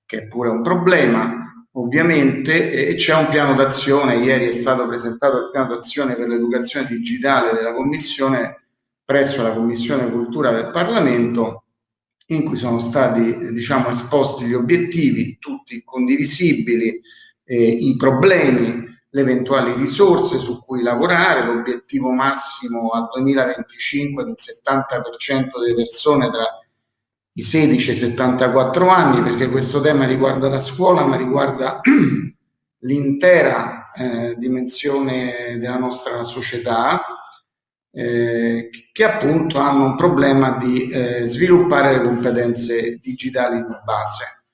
che è pure un problema, ovviamente, e c'è un piano d'azione, ieri è stato presentato il piano d'azione per l'educazione digitale della Commissione presso la Commissione Cultura del Parlamento, in cui sono stati diciamo, esposti gli obiettivi, tutti condivisibili, eh, i problemi, le eventuali risorse su cui lavorare, l'obiettivo massimo al 2025 del 70% delle persone tra i 16 e i 74 anni, perché questo tema riguarda la scuola, ma riguarda l'intera eh, dimensione della nostra società, eh, che appunto hanno un problema di eh, sviluppare le competenze digitali di base.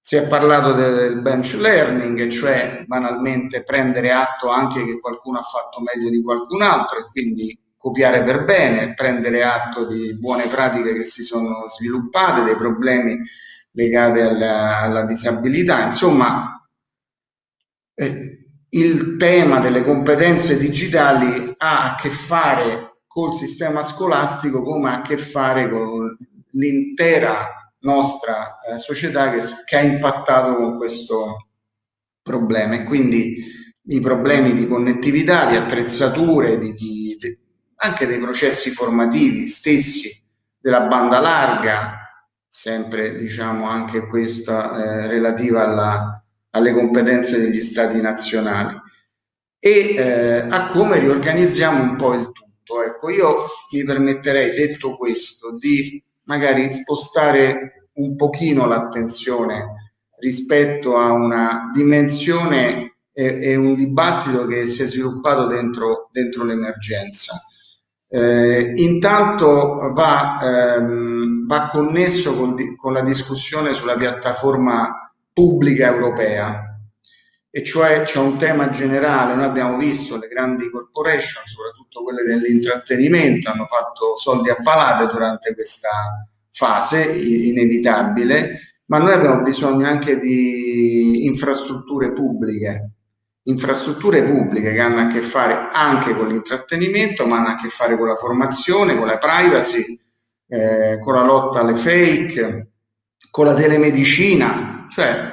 Si è parlato del bench learning, cioè banalmente prendere atto anche che qualcuno ha fatto meglio di qualcun altro e quindi copiare per bene, prendere atto di buone pratiche che si sono sviluppate, dei problemi legati alla, alla disabilità. Insomma, eh, il tema delle competenze digitali ha a che fare col sistema scolastico come ha a che fare con l'intera nostra eh, società che, che, ha impattato con questo problema e quindi i problemi di connettività, di attrezzature, di, di, anche dei processi formativi stessi della banda larga, sempre diciamo anche questa eh, relativa alla, alle competenze degli stati nazionali e eh, a come riorganizziamo un po' il tutto. Ecco, io mi permetterei, detto questo, di magari spostare un pochino l'attenzione rispetto a una dimensione e, e, un dibattito che si è sviluppato dentro, dentro l'emergenza. Eh, intanto va, ehm, va connesso con, con la discussione sulla piattaforma pubblica europea, e cioè c'è un tema generale, noi abbiamo visto le grandi corporation, soprattutto quelle dell'intrattenimento, hanno fatto soldi a palate durante questa fase inevitabile, ma noi abbiamo bisogno anche di infrastrutture pubbliche, infrastrutture pubbliche che hanno a che fare anche con l'intrattenimento, ma hanno a che fare con la formazione, con la privacy, eh, con la lotta alle fake, con la telemedicina, cioè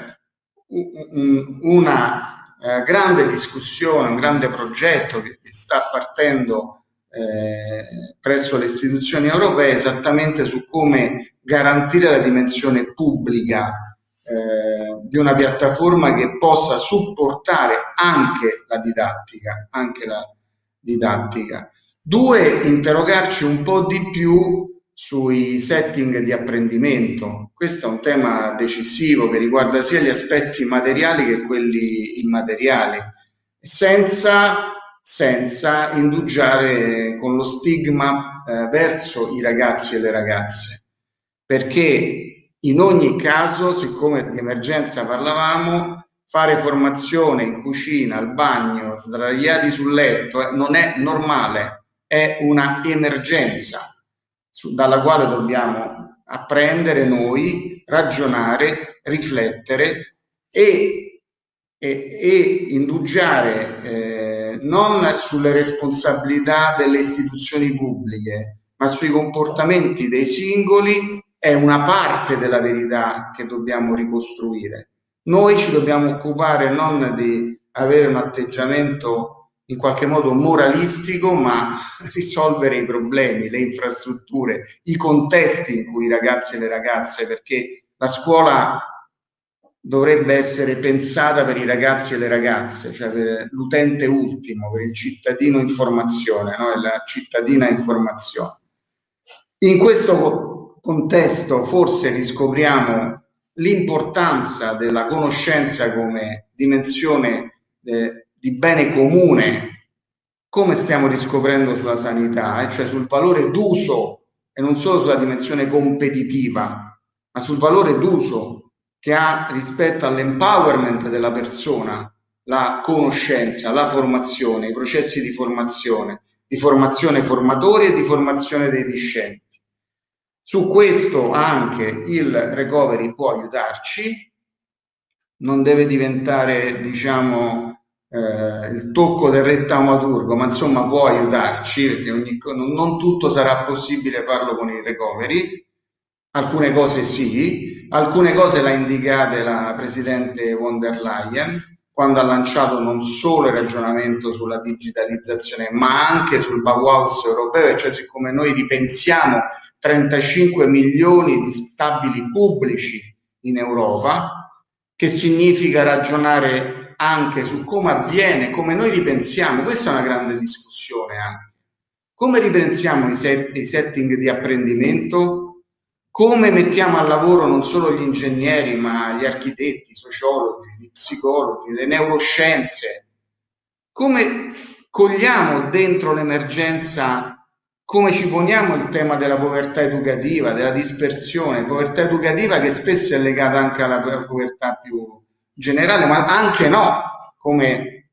una eh, grande discussione, un grande progetto che, che sta partendo eh, presso le istituzioni europee esattamente su come garantire la dimensione pubblica eh, di una piattaforma che possa supportare anche la didattica, anche la didattica. Due, interrogarci un po' di più sui setting di apprendimento. Questo è un tema decisivo che riguarda sia gli aspetti materiali che quelli immateriali, senza, senza indugiare con lo stigma eh, verso i ragazzi e le ragazze, perché in ogni caso, siccome di emergenza parlavamo, fare formazione in cucina, al bagno, sdraiati sul letto, eh, non è normale, è una emergenza su, dalla quale dobbiamo apprendere noi, ragionare, riflettere e, e, e indugiare eh, non sulle responsabilità delle istituzioni pubbliche, ma sui comportamenti dei singoli è una parte della verità che dobbiamo ricostruire. Noi ci dobbiamo occupare non di avere un atteggiamento in qualche modo moralistico, ma risolvere i problemi, le infrastrutture, i contesti in cui i ragazzi e le ragazze, perché la scuola dovrebbe essere pensata per i ragazzi e le ragazze, cioè per l'utente ultimo, per il cittadino informazione, no? la cittadina informazione. In questo contesto forse riscopriamo l'importanza della conoscenza come dimensione eh, di bene comune, come stiamo riscoprendo sulla sanità, eh? cioè sul valore d'uso e non solo sulla dimensione competitiva, ma sul valore d'uso che ha rispetto all'empowerment della persona, la conoscenza, la formazione, i processi di formazione, di formazione formatori e di formazione dei discenti. Su questo anche il recovery può aiutarci, non deve diventare, diciamo, eh, il tocco del re taumaturgo, ma insomma può aiutarci, perché ogni, non tutto sarà possibile farlo con il recovery, alcune cose sì, alcune cose l'ha indicate la Presidente von der Leyen, quando ha lanciato non solo il ragionamento sulla digitalizzazione, ma anche sul Bauhaus europeo, cioè siccome noi ripensiamo 35 milioni di stabili pubblici in Europa, che significa ragionare anche su come avviene, come noi ripensiamo, questa è una grande discussione anche, come ripensiamo i, set, i setting di apprendimento, come mettiamo al lavoro non solo gli ingegneri, ma gli architetti, i sociologi, gli psicologi, le neuroscienze, come cogliamo dentro l'emergenza come ci poniamo il tema della povertà educativa, della dispersione, povertà educativa che spesso è legata anche alla povertà più generale, ma anche no, come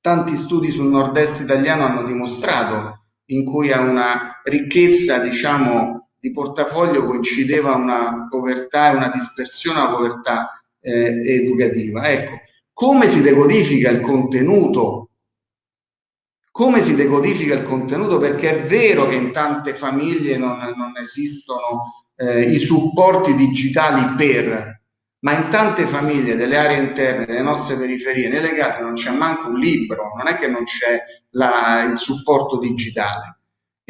tanti studi sul nord-est italiano hanno dimostrato, in cui a una ricchezza, diciamo, di portafoglio coincideva una povertà e una dispersione alla povertà eh, educativa. Ecco, come si decodifica il contenuto come si decodifica il contenuto? Perché è vero che in tante famiglie non, non esistono eh, i supporti digitali per, ma in tante famiglie delle aree interne, delle nostre periferie, nelle case non c'è manco un libro, non è che non c'è il supporto digitale.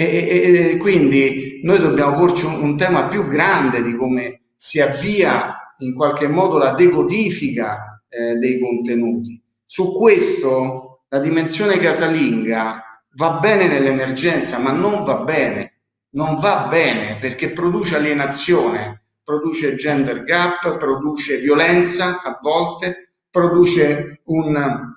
E, e, quindi noi dobbiamo porci un, un tema più grande di come si avvia in qualche modo la decodifica eh, dei contenuti. Su questo la dimensione casalinga va bene nell'emergenza, ma non va bene, non va bene perché produce alienazione, produce gender gap, produce violenza a volte, produce un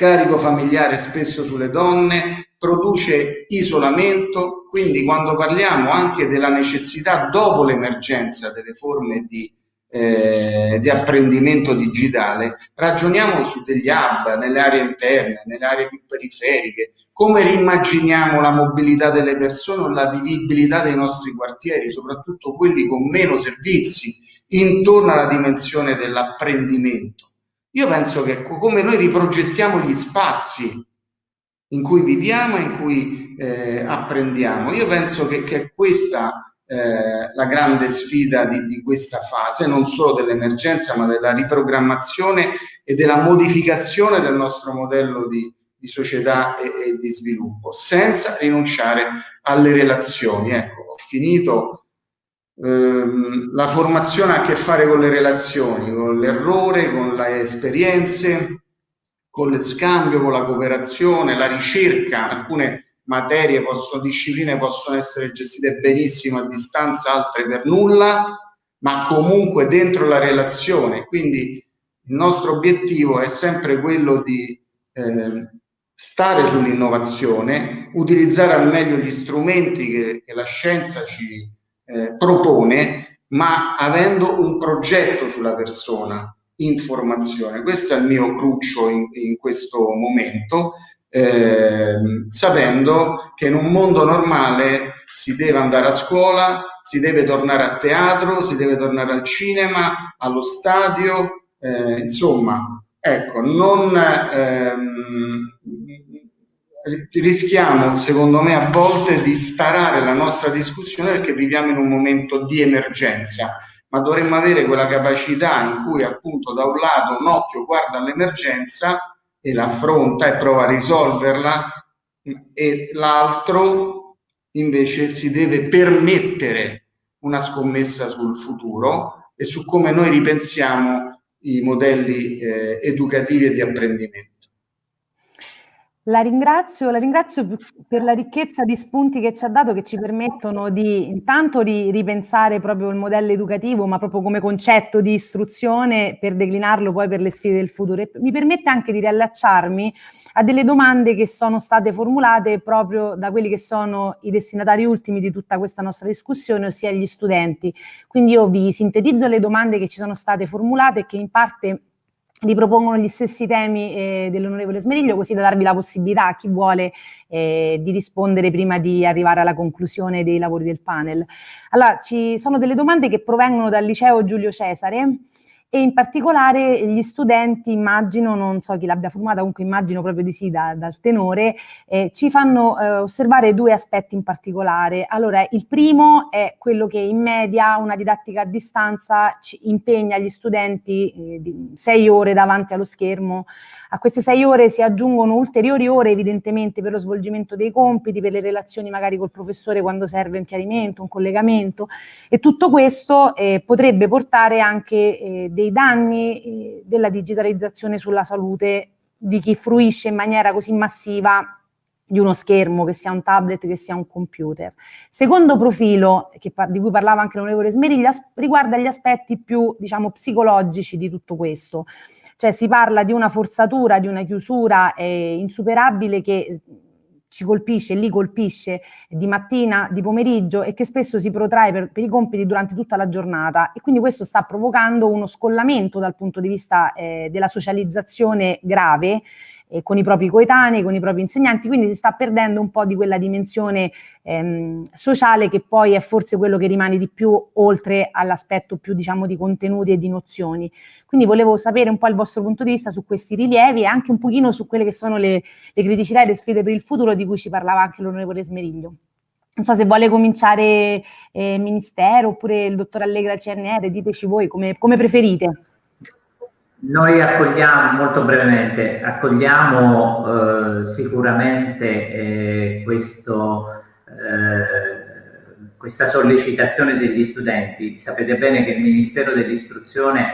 carico familiare spesso sulle donne, produce isolamento, quindi quando parliamo anche della necessità dopo l'emergenza delle forme di eh, di apprendimento digitale, ragioniamo su degli hub nelle aree interne, nelle aree più periferiche, come rimmaginiamo la mobilità delle persone o la vivibilità dei nostri quartieri, soprattutto quelli con meno servizi, intorno alla dimensione dell'apprendimento. Io penso che come noi riprogettiamo gli spazi in cui viviamo e in cui eh, apprendiamo, io penso che, che questa eh, la grande sfida di, di, questa fase, non solo dell'emergenza, ma della riprogrammazione e della modificazione del nostro modello di, di società e, e, di sviluppo, senza rinunciare alle relazioni. Ecco, ho finito. Ehm, la formazione ha a che fare con le relazioni, con l'errore, con le esperienze, con lo scambio, con la cooperazione, la ricerca, alcune materie, possono, discipline possono essere gestite benissimo a distanza, altre per nulla, ma comunque dentro la relazione. Quindi il nostro obiettivo è sempre quello di eh, stare sull'innovazione, utilizzare al meglio gli strumenti che, che la scienza ci eh, propone, ma avendo un progetto sulla persona, informazione. Questo è il mio cruccio in, in questo momento eh, sapendo che in un mondo normale si deve andare a scuola, si deve tornare a teatro, si deve tornare al cinema, allo stadio, eh, insomma, ecco, non ehm, rischiamo, secondo me, a volte di starare la nostra discussione perché viviamo in un momento di emergenza, ma dovremmo avere quella capacità in cui appunto da un lato un occhio guarda all'emergenza e la affronta e prova a risolverla e l'altro invece si deve permettere una scommessa sul futuro e su come noi ripensiamo i modelli eh, educativi e di apprendimento. La ringrazio, la ringrazio per la ricchezza di spunti che ci ha dato che ci permettono di intanto di ripensare proprio il modello educativo, ma proprio come concetto di istruzione per declinarlo poi per le sfide del futuro. E mi permette anche di riallacciarmi a delle domande che sono state formulate proprio da quelli che sono i destinatari ultimi di tutta questa nostra discussione, ossia gli studenti. Quindi io vi sintetizzo le domande che ci sono state formulate e che in parte ripropongono gli stessi temi eh, dell'onorevole Smeriglio, così da darvi la possibilità a chi vuole eh, di rispondere prima di arrivare alla conclusione dei lavori del panel. Allora, ci sono delle domande che provengono dal liceo Giulio Cesare, e in particolare gli studenti, immagino, non so chi l'abbia formata, comunque immagino proprio di sì da, dal tenore, eh, ci fanno eh, osservare due aspetti in particolare. Allora, il primo è quello che in media una didattica a distanza impegna gli studenti eh, sei ore davanti allo schermo a queste sei ore si aggiungono ulteriori ore evidentemente per lo svolgimento dei compiti, per le relazioni magari col professore quando serve un chiarimento, un collegamento e tutto questo eh, potrebbe portare anche eh, dei danni eh, della digitalizzazione sulla salute di chi fruisce in maniera così massiva di uno schermo, che sia un tablet, che sia un computer. Secondo profilo, che, di cui parlava anche l'onorevole Smeriglia, riguarda gli aspetti più, diciamo, psicologici di tutto questo. Cioè si parla di una forzatura, di una chiusura eh, insuperabile che ci colpisce, li colpisce di mattina, di pomeriggio e che spesso si protrae per, per, i compiti durante tutta la giornata. E quindi questo sta provocando uno scollamento dal punto di vista eh, della socializzazione grave eh, con i propri coetanei, con i propri insegnanti, quindi si sta perdendo un po' di quella dimensione ehm, sociale che poi è forse quello che rimane di più oltre all'aspetto più diciamo di contenuti e di nozioni. Quindi volevo sapere un po' il vostro punto di vista su questi rilievi e anche un pochino su quelle che sono le, le criticità e le sfide per il futuro di cui ci parlava anche l'onorevole Smeriglio. Non so se vuole cominciare eh, Ministero oppure il dottor Allegra CNR, diteci voi come, come preferite. Noi accogliamo, molto brevemente, accogliamo eh, sicuramente eh, questo, eh, questa sollecitazione degli studenti. Sapete bene che il Ministero dell'Istruzione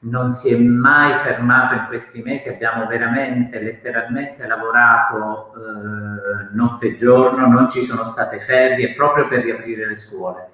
non si è mai fermato in questi mesi, abbiamo veramente, letteralmente lavorato eh, notte e giorno, non ci sono state ferie proprio per riaprire le scuole.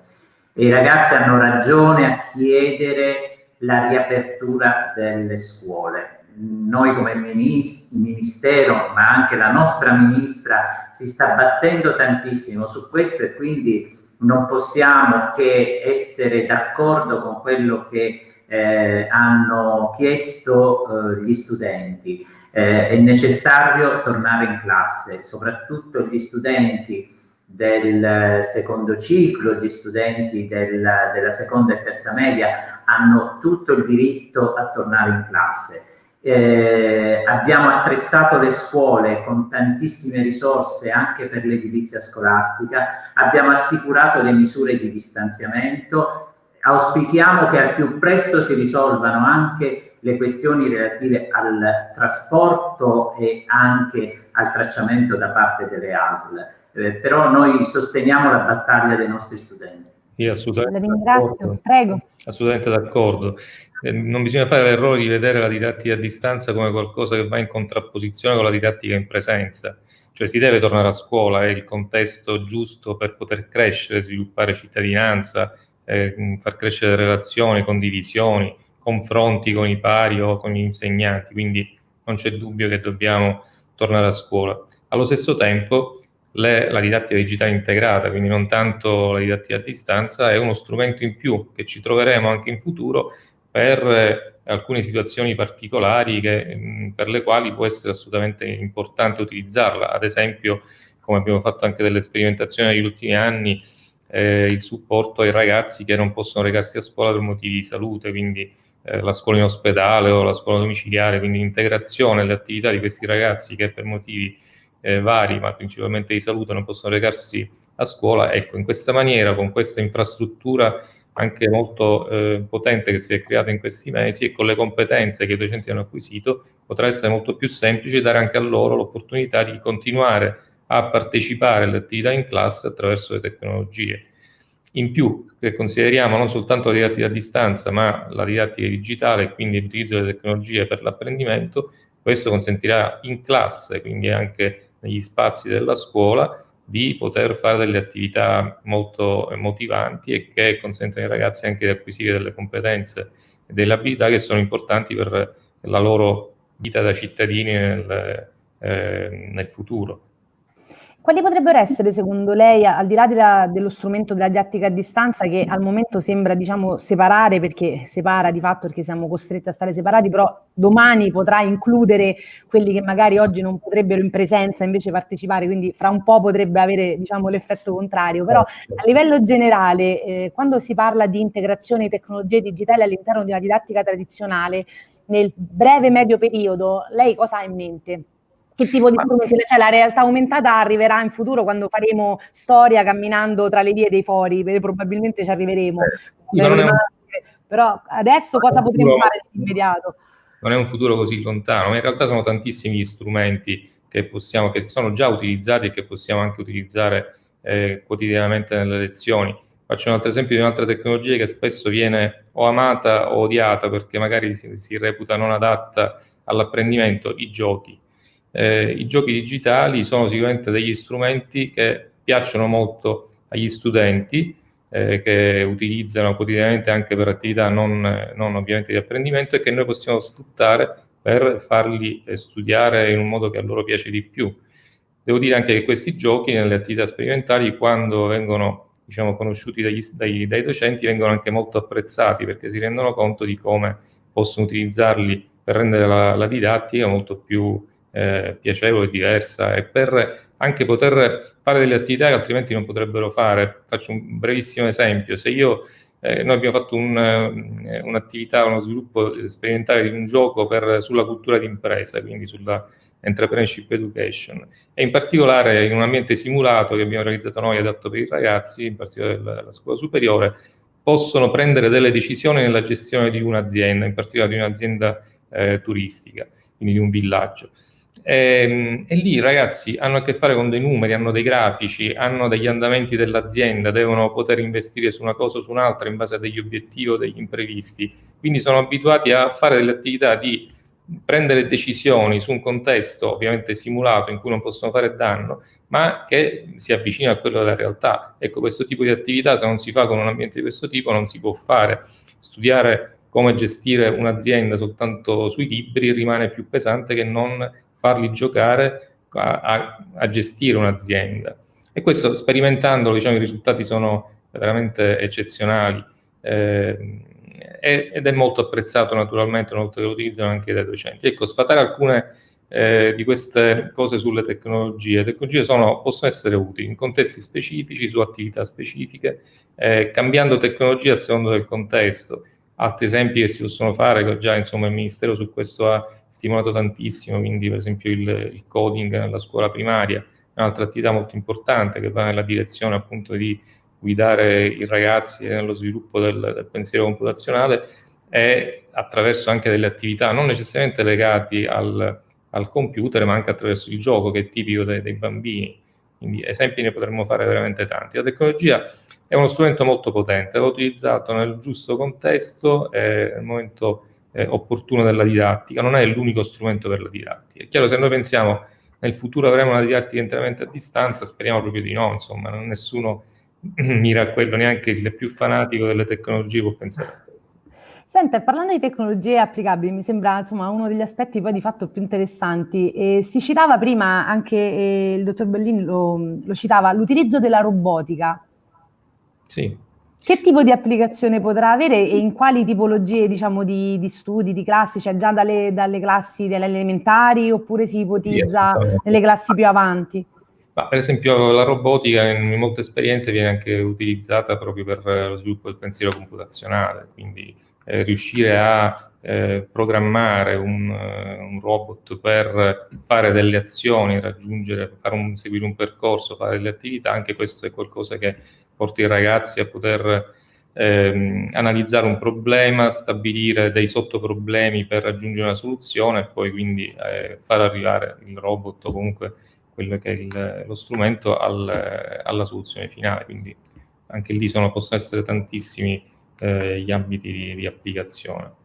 E i ragazzi hanno ragione a chiedere la riapertura delle scuole. Noi come Ministero, ma anche la nostra Ministra, si sta battendo tantissimo su questo e quindi non possiamo che essere d'accordo con quello che eh, hanno chiesto eh, gli studenti. Eh, è necessario tornare in classe, soprattutto gli studenti del secondo ciclo, gli studenti del, della seconda e terza media hanno tutto il diritto a tornare in classe. Eh, abbiamo attrezzato le scuole con tantissime risorse anche per l'edilizia scolastica, abbiamo assicurato le misure di distanziamento, auspichiamo che al più presto si risolvano anche le questioni relative al trasporto e anche al tracciamento da parte delle ASL eh, però noi sosteniamo la battaglia dei nostri studenti. Sì, assolutamente. La ringrazio, prego. Assolutamente d'accordo. Eh, non bisogna fare l'errore di vedere la didattica a distanza come qualcosa che va in contrapposizione con la didattica in presenza. Cioè si deve tornare a scuola, è il contesto giusto per poter crescere, sviluppare cittadinanza, eh, far crescere relazioni, condivisioni, confronti con i pari o con gli insegnanti, quindi non c'è dubbio che dobbiamo tornare a scuola. Allo stesso tempo le, la didattica digitale integrata, quindi non tanto la didattica a distanza, è uno strumento in più che ci troveremo anche in futuro per eh, alcune situazioni particolari che, per le quali può essere assolutamente importante utilizzarla. Ad esempio, come abbiamo fatto anche delle sperimentazioni negli ultimi anni, eh, il supporto ai ragazzi che non possono recarsi a scuola per motivi di salute, quindi eh, la scuola in ospedale o la scuola domiciliare, quindi l'integrazione delle attività di questi ragazzi che per motivi eh, vari, ma principalmente di salute, non possono recarsi a scuola. Ecco, in questa maniera, con questa infrastruttura anche molto eh, potente che si è creata in questi mesi e con le competenze che i docenti hanno acquisito, potrà essere molto più semplice dare anche a loro l'opportunità di continuare a partecipare alle attività in classe attraverso le tecnologie. In più, se consideriamo non soltanto la didattica a distanza, ma la didattica digitale, quindi l'utilizzo delle tecnologie per l'apprendimento, questo consentirà in classe, quindi anche negli spazi della scuola, di poter fare delle attività molto motivanti e che consentono ai ragazzi anche di acquisire delle competenze e delle abilità che sono importanti per la loro vita da cittadini nel, eh, nel futuro. Quali potrebbero essere, secondo lei, al di là della, dello strumento della didattica a distanza, che al momento sembra, diciamo, separare, perché separa di fatto perché siamo costretti a stare separati, però domani potrà includere quelli che magari oggi non potrebbero in presenza invece partecipare, quindi fra un po' potrebbe avere, diciamo, l'effetto contrario. Però a livello generale, eh, quando si parla di integrazione di tecnologie digitali all'interno di una didattica tradizionale, nel breve medio periodo, lei cosa ha in mente? Che tipo di strumenti? Cioè la realtà aumentata arriverà in futuro quando faremo storia camminando tra le vie dei fori, probabilmente ci arriveremo. Eh, un... Però adesso cosa potremmo futuro, fare nell'immediato? Non è un futuro così lontano, ma in realtà sono tantissimi gli strumenti che, possiamo, che sono già utilizzati e che possiamo anche utilizzare eh, quotidianamente nelle lezioni. Faccio un altro esempio di un'altra tecnologia che spesso viene o amata o odiata perché magari si, si reputa non adatta all'apprendimento, i giochi eh, i giochi digitali sono sicuramente degli strumenti che piacciono molto agli studenti, eh, che utilizzano quotidianamente anche per attività non, non, ovviamente di apprendimento e che noi possiamo sfruttare per farli eh, studiare in un modo che a loro piace di più. Devo dire anche che questi giochi nelle attività sperimentali, quando vengono diciamo, conosciuti dagli, dai, dai docenti, vengono anche molto apprezzati perché si rendono conto di come possono utilizzarli per rendere la, la didattica molto più eh, piacevole, diversa e per anche poter fare delle attività che altrimenti non potrebbero fare. Faccio un brevissimo esempio, se io eh, noi abbiamo fatto eh, un'attività, uno sviluppo sperimentale di un gioco per, sulla cultura d'impresa, quindi sulla entrepreneurship education, e in particolare in un ambiente simulato che abbiamo realizzato noi adatto per i ragazzi, in particolare della scuola superiore, possono prendere delle decisioni nella gestione di un'azienda, in particolare di un'azienda eh, turistica, quindi di un villaggio. E, ehm, e, lì ragazzi hanno a che fare con dei numeri, hanno dei grafici, hanno degli andamenti dell'azienda, devono poter investire su una cosa o su un'altra in base a degli obiettivi o degli imprevisti. Quindi sono abituati a fare delle attività di prendere decisioni su un contesto ovviamente simulato in cui non possono fare danno, ma che si avvicina a quello della realtà. Ecco, questo tipo di attività se non si fa con un ambiente di questo tipo non si può fare. Studiare come gestire un'azienda soltanto sui libri rimane più pesante che non farli giocare a, a, a gestire un'azienda. E questo sperimentandolo, diciamo, i risultati sono veramente eccezionali eh, ed è molto apprezzato naturalmente una volta che lo utilizzano anche dai docenti. Ecco, sfatare alcune eh, di queste cose sulle tecnologie. Le tecnologie sono, possono essere utili in contesti specifici, su attività specifiche, eh, cambiando tecnologia a seconda del contesto. Altri esempi che si possono fare, già insomma, il Ministero su questo ha stimolato tantissimo, quindi per esempio il, il coding nella scuola primaria, un'altra attività molto importante che va nella direzione appunto di guidare i ragazzi nello sviluppo del, del pensiero computazionale e attraverso anche delle attività non necessariamente legate al, al, computer, ma anche attraverso il gioco che è tipico dei, dei bambini. Quindi esempi ne potremmo fare veramente tanti. La tecnologia è uno strumento molto potente, va utilizzato nel giusto contesto e nel momento eh, opportuno della didattica, non è l'unico strumento per la didattica. È chiaro, se noi pensiamo nel futuro avremo una didattica interamente a distanza, speriamo proprio di no, insomma, non nessuno mira a quello, neanche il più fanatico delle tecnologie può pensare a questo. Senta, parlando di tecnologie applicabili, mi sembra insomma, uno degli aspetti poi di fatto più interessanti. Eh, si citava prima, anche eh, il dottor Bellini lo, lo citava, l'utilizzo della robotica sì. Che tipo di applicazione potrà avere e in quali tipologie diciamo, di, di studi, di classi? Cioè già dalle, dalle classi delle elementari oppure si ipotizza sì, nelle classi più avanti? Ma per esempio la robotica in molte esperienze viene anche utilizzata proprio per lo sviluppo del pensiero computazionale, quindi eh, riuscire a eh, programmare un, un, robot per fare delle azioni, raggiungere, fare un, seguire un percorso, fare delle attività, anche questo è qualcosa che porti i ragazzi a poter ehm, analizzare un problema, stabilire dei sottoproblemi per raggiungere una soluzione e poi quindi eh, far arrivare il robot o comunque quello che è il, lo strumento al, alla soluzione finale. Quindi anche lì sono, possono essere tantissimi eh, gli ambiti di, di applicazione.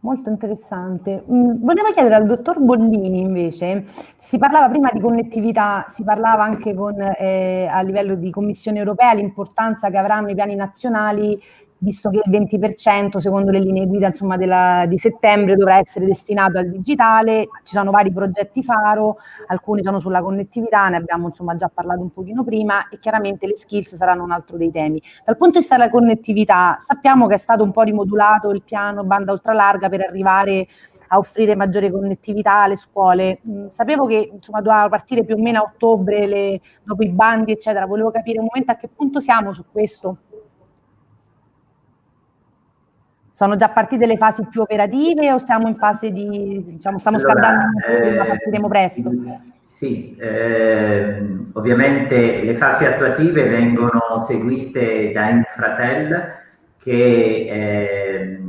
Molto interessante. Mm, volevo chiedere al dottor Bollini invece, si parlava prima di connettività, si parlava anche con, eh, a livello di Commissione europea l'importanza che avranno i piani nazionali visto che il 20% secondo le linee guida insomma, della, di settembre dovrà essere destinato al digitale, ci sono vari progetti faro, alcuni sono sulla connettività, ne abbiamo insomma, già parlato un pochino prima e chiaramente le skills saranno un altro dei temi. Dal punto di vista della connettività sappiamo che è stato un po' rimodulato il piano banda ultralarga per arrivare a offrire maggiore connettività alle scuole. Mm, sapevo che insomma, doveva partire più o meno a ottobre le, dopo i bandi eccetera, volevo capire un momento a che punto siamo su questo. Sono già partite le fasi più operative o siamo in fase di, diciamo, stiamo allora, scaldando, eh, ma partiremo presto? Sì, eh, ovviamente le fasi attuative vengono seguite da Infratel che eh,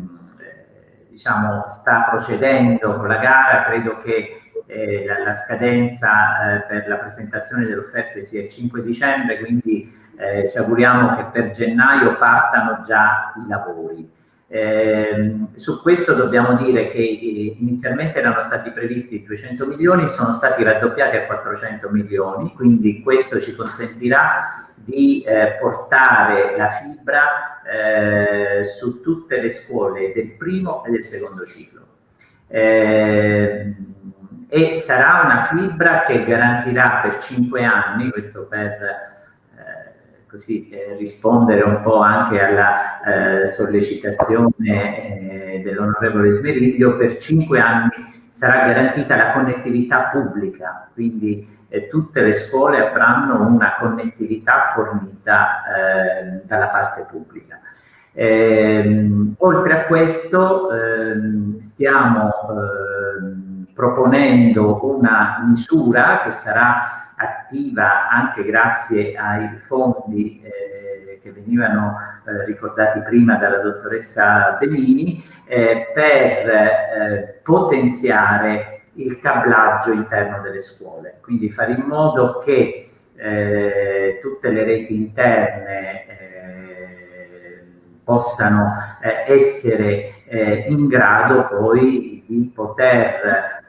diciamo, sta procedendo con la gara, credo che eh, la, la, scadenza eh, per la presentazione delle offerte sia il 5 dicembre, quindi eh, ci auguriamo che per gennaio partano già i lavori. Eh, su questo dobbiamo dire che eh, inizialmente erano stati previsti 200 milioni, sono stati raddoppiati a 400 milioni, quindi questo ci consentirà di eh, portare la fibra eh, su tutte le scuole del primo e del secondo ciclo. Ehm, e sarà una fibra che garantirà per 5 anni, questo per così eh, rispondere un po' anche alla eh, sollecitazione eh, dell'onorevole Smeriglio, per cinque anni sarà garantita la connettività pubblica, quindi eh, tutte le scuole avranno una connettività fornita eh, dalla parte pubblica. Ehm, oltre a questo ehm, stiamo ehm, proponendo una misura che sarà attiva anche grazie ai fondi eh, che venivano eh, ricordati prima dalla dottoressa Benini eh, per eh, potenziare il cablaggio interno delle scuole, quindi fare in modo che eh, tutte le reti interne eh, possano essere in grado poi di poter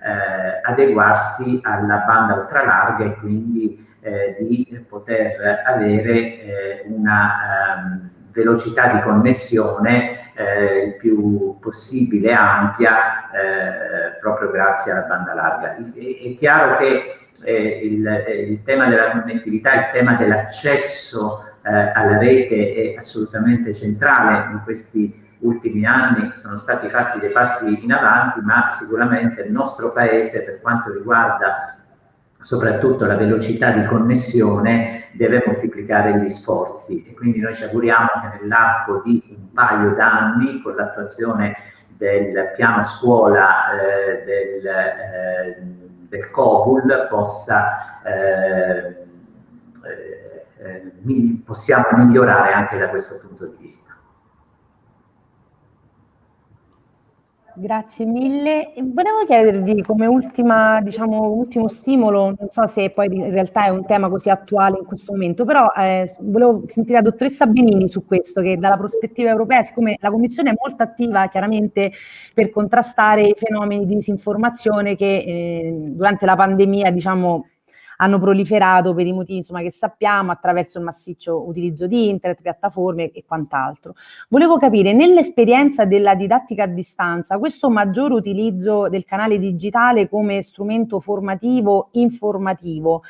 adeguarsi alla banda ultralarga e quindi eh, di poter avere eh, una um, velocità di connessione eh, il più possibile ampia proprio grazie alla banda larga. È, è chiaro che il, il, tema della connettività, il tema dell'accesso alla rete è assolutamente centrale in questi ultimi anni sono stati fatti dei passi in avanti, ma sicuramente il nostro Paese, per quanto riguarda soprattutto la velocità di connessione, deve moltiplicare gli sforzi e quindi noi ci auguriamo che nell'arco di un paio d'anni, con l'attuazione del piano scuola eh, del, eh, del COBUL, possa, eh, eh possiamo migliorare anche da questo punto di vista. Grazie mille. Volevo chiedervi come ultima, diciamo, ultimo stimolo, non so se poi in realtà è un tema così attuale in questo momento, però eh, volevo sentire la dottoressa Benini su questo, che dalla prospettiva europea, siccome la Commissione è molto attiva chiaramente per contrastare i fenomeni di disinformazione che eh, durante la pandemia, diciamo, hanno proliferato per i motivi insomma, che sappiamo attraverso il massiccio utilizzo di internet, piattaforme e quant'altro. Volevo capire, nell'esperienza della didattica a distanza, questo maggior utilizzo del canale digitale come strumento formativo, informativo,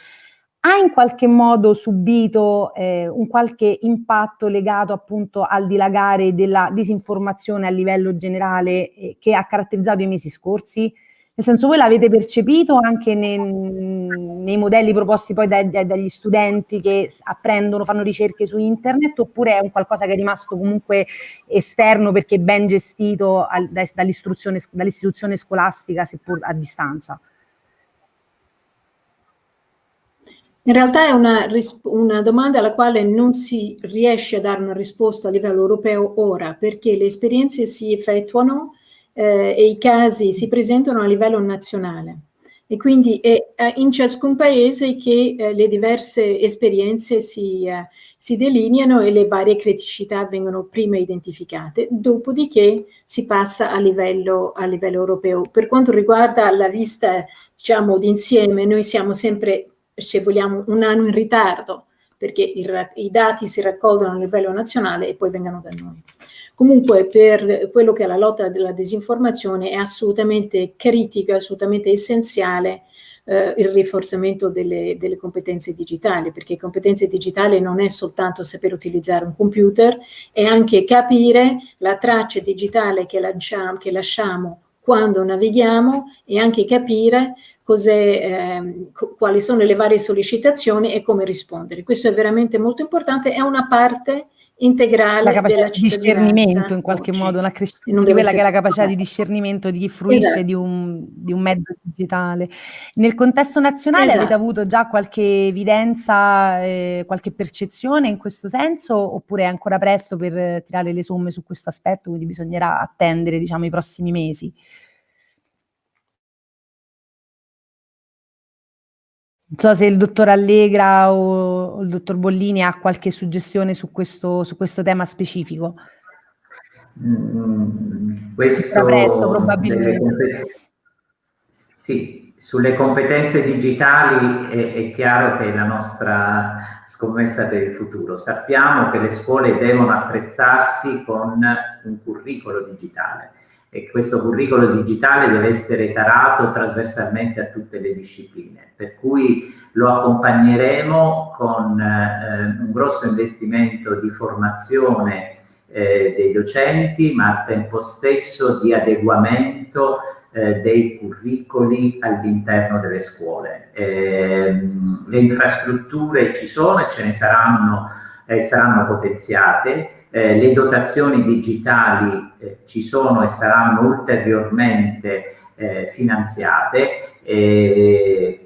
ha in qualche modo subito eh, un qualche impatto legato appunto al dilagare della disinformazione a livello generale eh, che ha caratterizzato i mesi scorsi? Nel senso, voi l'avete percepito anche nei, nei modelli proposti poi dai, dai, dagli studenti che apprendono, fanno ricerche su internet, oppure è un qualcosa che è rimasto comunque esterno perché ben gestito dall'istituzione scolastica, seppur a distanza? In realtà è una, una, domanda alla quale non si riesce a dare una risposta a livello europeo ora, perché le esperienze si effettuano eh, e i casi si presentano a livello nazionale. e quindi è in ciascun paese che eh, le diverse esperienze si, eh, si, delineano e le varie criticità vengono prima identificate, dopodiché si passa a livello, a livello europeo. Per quanto riguarda la vista diciamo, d'insieme, noi siamo sempre, se vogliamo, un anno in ritardo, perché i, i dati si raccolgono a livello nazionale e poi vengono da noi. Comunque per quello che è la lotta della disinformazione è assolutamente critico, assolutamente essenziale eh, il rafforzamento delle, delle, competenze digitali, perché competenze digitali non è soltanto saper utilizzare un computer, è anche capire la traccia digitale che lasciamo, che lasciamo quando navighiamo e anche capire eh, quali sono le varie sollecitazioni e come rispondere. Questo è veramente molto importante, è una parte integrale la capacità di discernimento in qualche oggi. modo, la crescita di quella che è la capacità di discernimento di chi fruisce esatto. di, un, di, un, mezzo digitale. Nel contesto nazionale esatto. avete avuto già qualche evidenza, eh, qualche percezione in questo senso oppure è ancora presto per tirare le somme su questo aspetto, quindi bisognerà attendere diciamo, i prossimi mesi? Non so se il dottor Allegra o il dottor Bollini ha qualche suggestione su questo, su questo tema specifico. Mm, questo presto, probabilmente. Sì, sulle competenze digitali è, è, chiaro che è la nostra scommessa per il futuro. Sappiamo che le scuole devono attrezzarsi con un curriculum digitale e questo curriculum digitale deve essere tarato trasversalmente a tutte le discipline, per cui lo accompagneremo con eh, un grosso investimento di formazione eh, dei docenti, ma al tempo stesso di adeguamento eh, dei curricoli all'interno delle scuole. Ehm, le infrastrutture ci sono e ce ne saranno, eh, saranno potenziate, eh, le dotazioni digitali eh, ci sono e saranno ulteriormente eh, finanziate.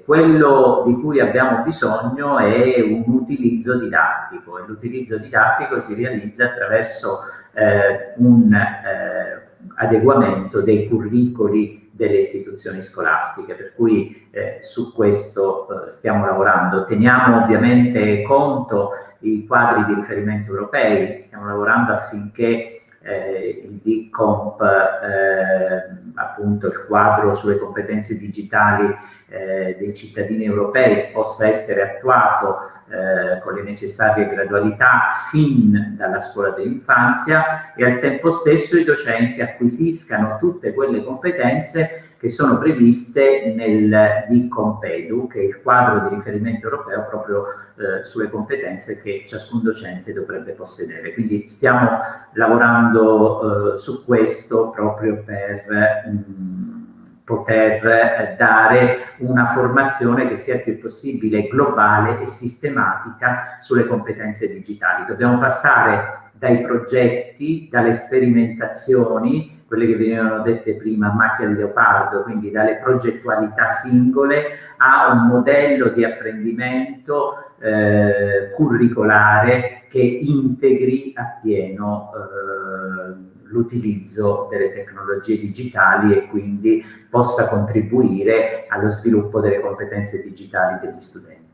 quello di cui abbiamo bisogno è un utilizzo didattico e l'utilizzo didattico si realizza attraverso eh, un eh, adeguamento dei curricoli delle istituzioni scolastiche, per cui eh, su questo eh, stiamo lavorando. Teniamo ovviamente conto i quadri di riferimento europei, stiamo lavorando affinché eh, il DICOMP, eh, appunto il quadro sulle competenze digitali eh, dei cittadini europei possa essere attuato eh, con le necessarie gradualità fin dalla scuola dell'infanzia e al tempo stesso i docenti acquisiscano tutte quelle competenze che sono previste nel DICOMPEDU, che è il quadro di riferimento europeo proprio eh, sulle competenze che ciascun docente dovrebbe possedere. Quindi stiamo lavorando eh, su questo proprio per mh, poter eh, dare una formazione che sia il più possibile globale e sistematica sulle competenze digitali. Dobbiamo passare dai progetti, dalle sperimentazioni, quelle che venivano dette prima macchia di leopardo, quindi dalle progettualità singole a un modello di apprendimento eh, curricolare che integri appieno eh, l'utilizzo delle tecnologie digitali e quindi possa contribuire allo sviluppo delle competenze digitali degli studenti.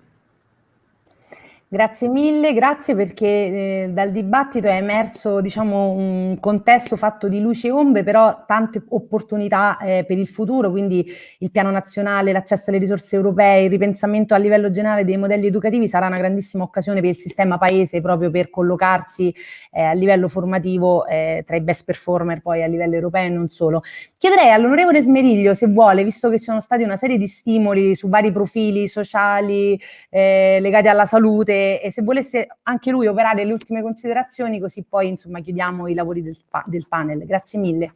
Grazie mille, grazie perché eh, dal dibattito è emerso diciamo, un contesto fatto di luci e ombre, però tante opportunità eh, per il futuro, quindi il piano nazionale, l'accesso alle risorse europee, il ripensamento a livello generale dei modelli educativi sarà una grandissima occasione per il sistema paese proprio per collocarsi eh, a livello formativo eh, tra i best performer poi a livello europeo e non solo. Chiederei all'onorevole Smeriglio se vuole, visto che ci sono stati una serie di stimoli su vari profili sociali eh, legati alla salute, e, se volesse anche lui operare le ultime considerazioni, così poi insomma chiudiamo i lavori del, del panel. Grazie mille.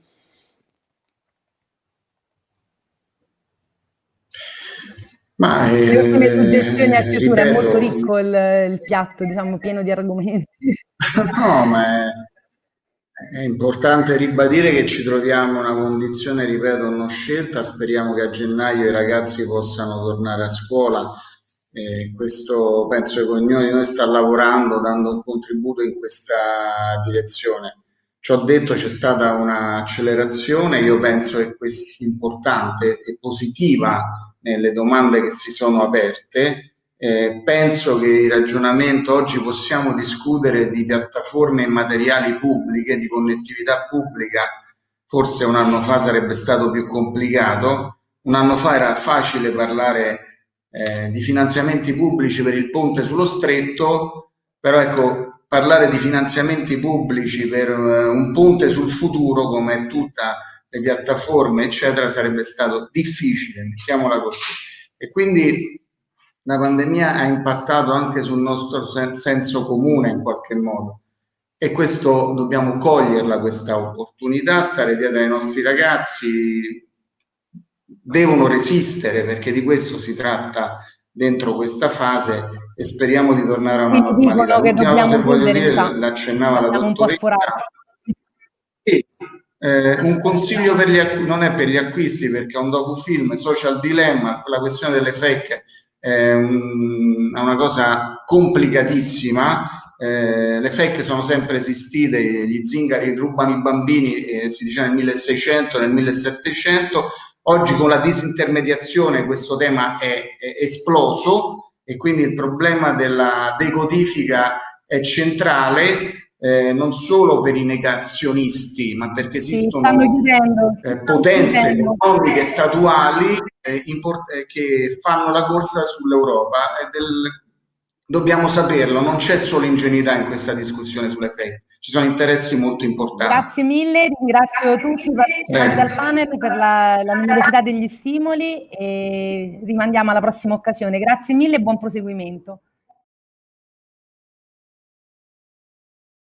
Ma, eh, le ultime suggestioni a chiusura, ripeto, è molto ricco il, il, piatto, diciamo, pieno di argomenti. No, ma è, è, importante ribadire che ci troviamo in una condizione, ripeto, non scelta, speriamo che a gennaio i ragazzi possano tornare a scuola e questo penso che ognuno di noi sta lavorando, dando un contributo in questa direzione. Ciò detto c'è stata un'accelerazione, io penso che questa importante e positiva nelle domande che si sono aperte. Eh, penso che il ragionamento oggi possiamo discutere di piattaforme immateriali pubbliche, di connettività pubblica, forse un anno fa sarebbe stato più complicato, un anno fa era facile parlare eh, di finanziamenti pubblici per il ponte sullo stretto, però ecco, parlare di finanziamenti pubblici per uh, un ponte sul futuro, come tutte le piattaforme, eccetera, sarebbe stato difficile, mettiamola così. E quindi la pandemia ha impattato anche sul nostro sen senso comune in qualche modo e questo dobbiamo coglierla questa opportunità, stare dietro ai nostri ragazzi, devono resistere perché di questo si tratta dentro questa fase e speriamo di tornare a una normalità. L'ultima cosa che voglio dire, l'accennava la dottoressa. Sì, eh, un consiglio per gli non è per gli acquisti perché è un docufilm, Social Dilemma, la questione delle fake è, un, è una cosa complicatissima, eh, le fake sono sempre esistite, gli zingari rubano i bambini, eh, si diceva nel 1600, nel 1700, oggi con la disintermediazione questo tema è, è esploso e quindi il problema della decodifica è centrale eh, non solo per i negazionisti, ma perché esistono eh, potenze economiche statuali eh, eh, che fanno la corsa sull'Europa. Dobbiamo saperlo, non c'è solo ingenuità in questa discussione sulle fake, ci sono interessi molto importanti. Grazie mille, ringrazio tutti i partecipanti al panel per la, la numerosità degli stimoli e rimandiamo alla prossima occasione. Grazie mille e buon proseguimento.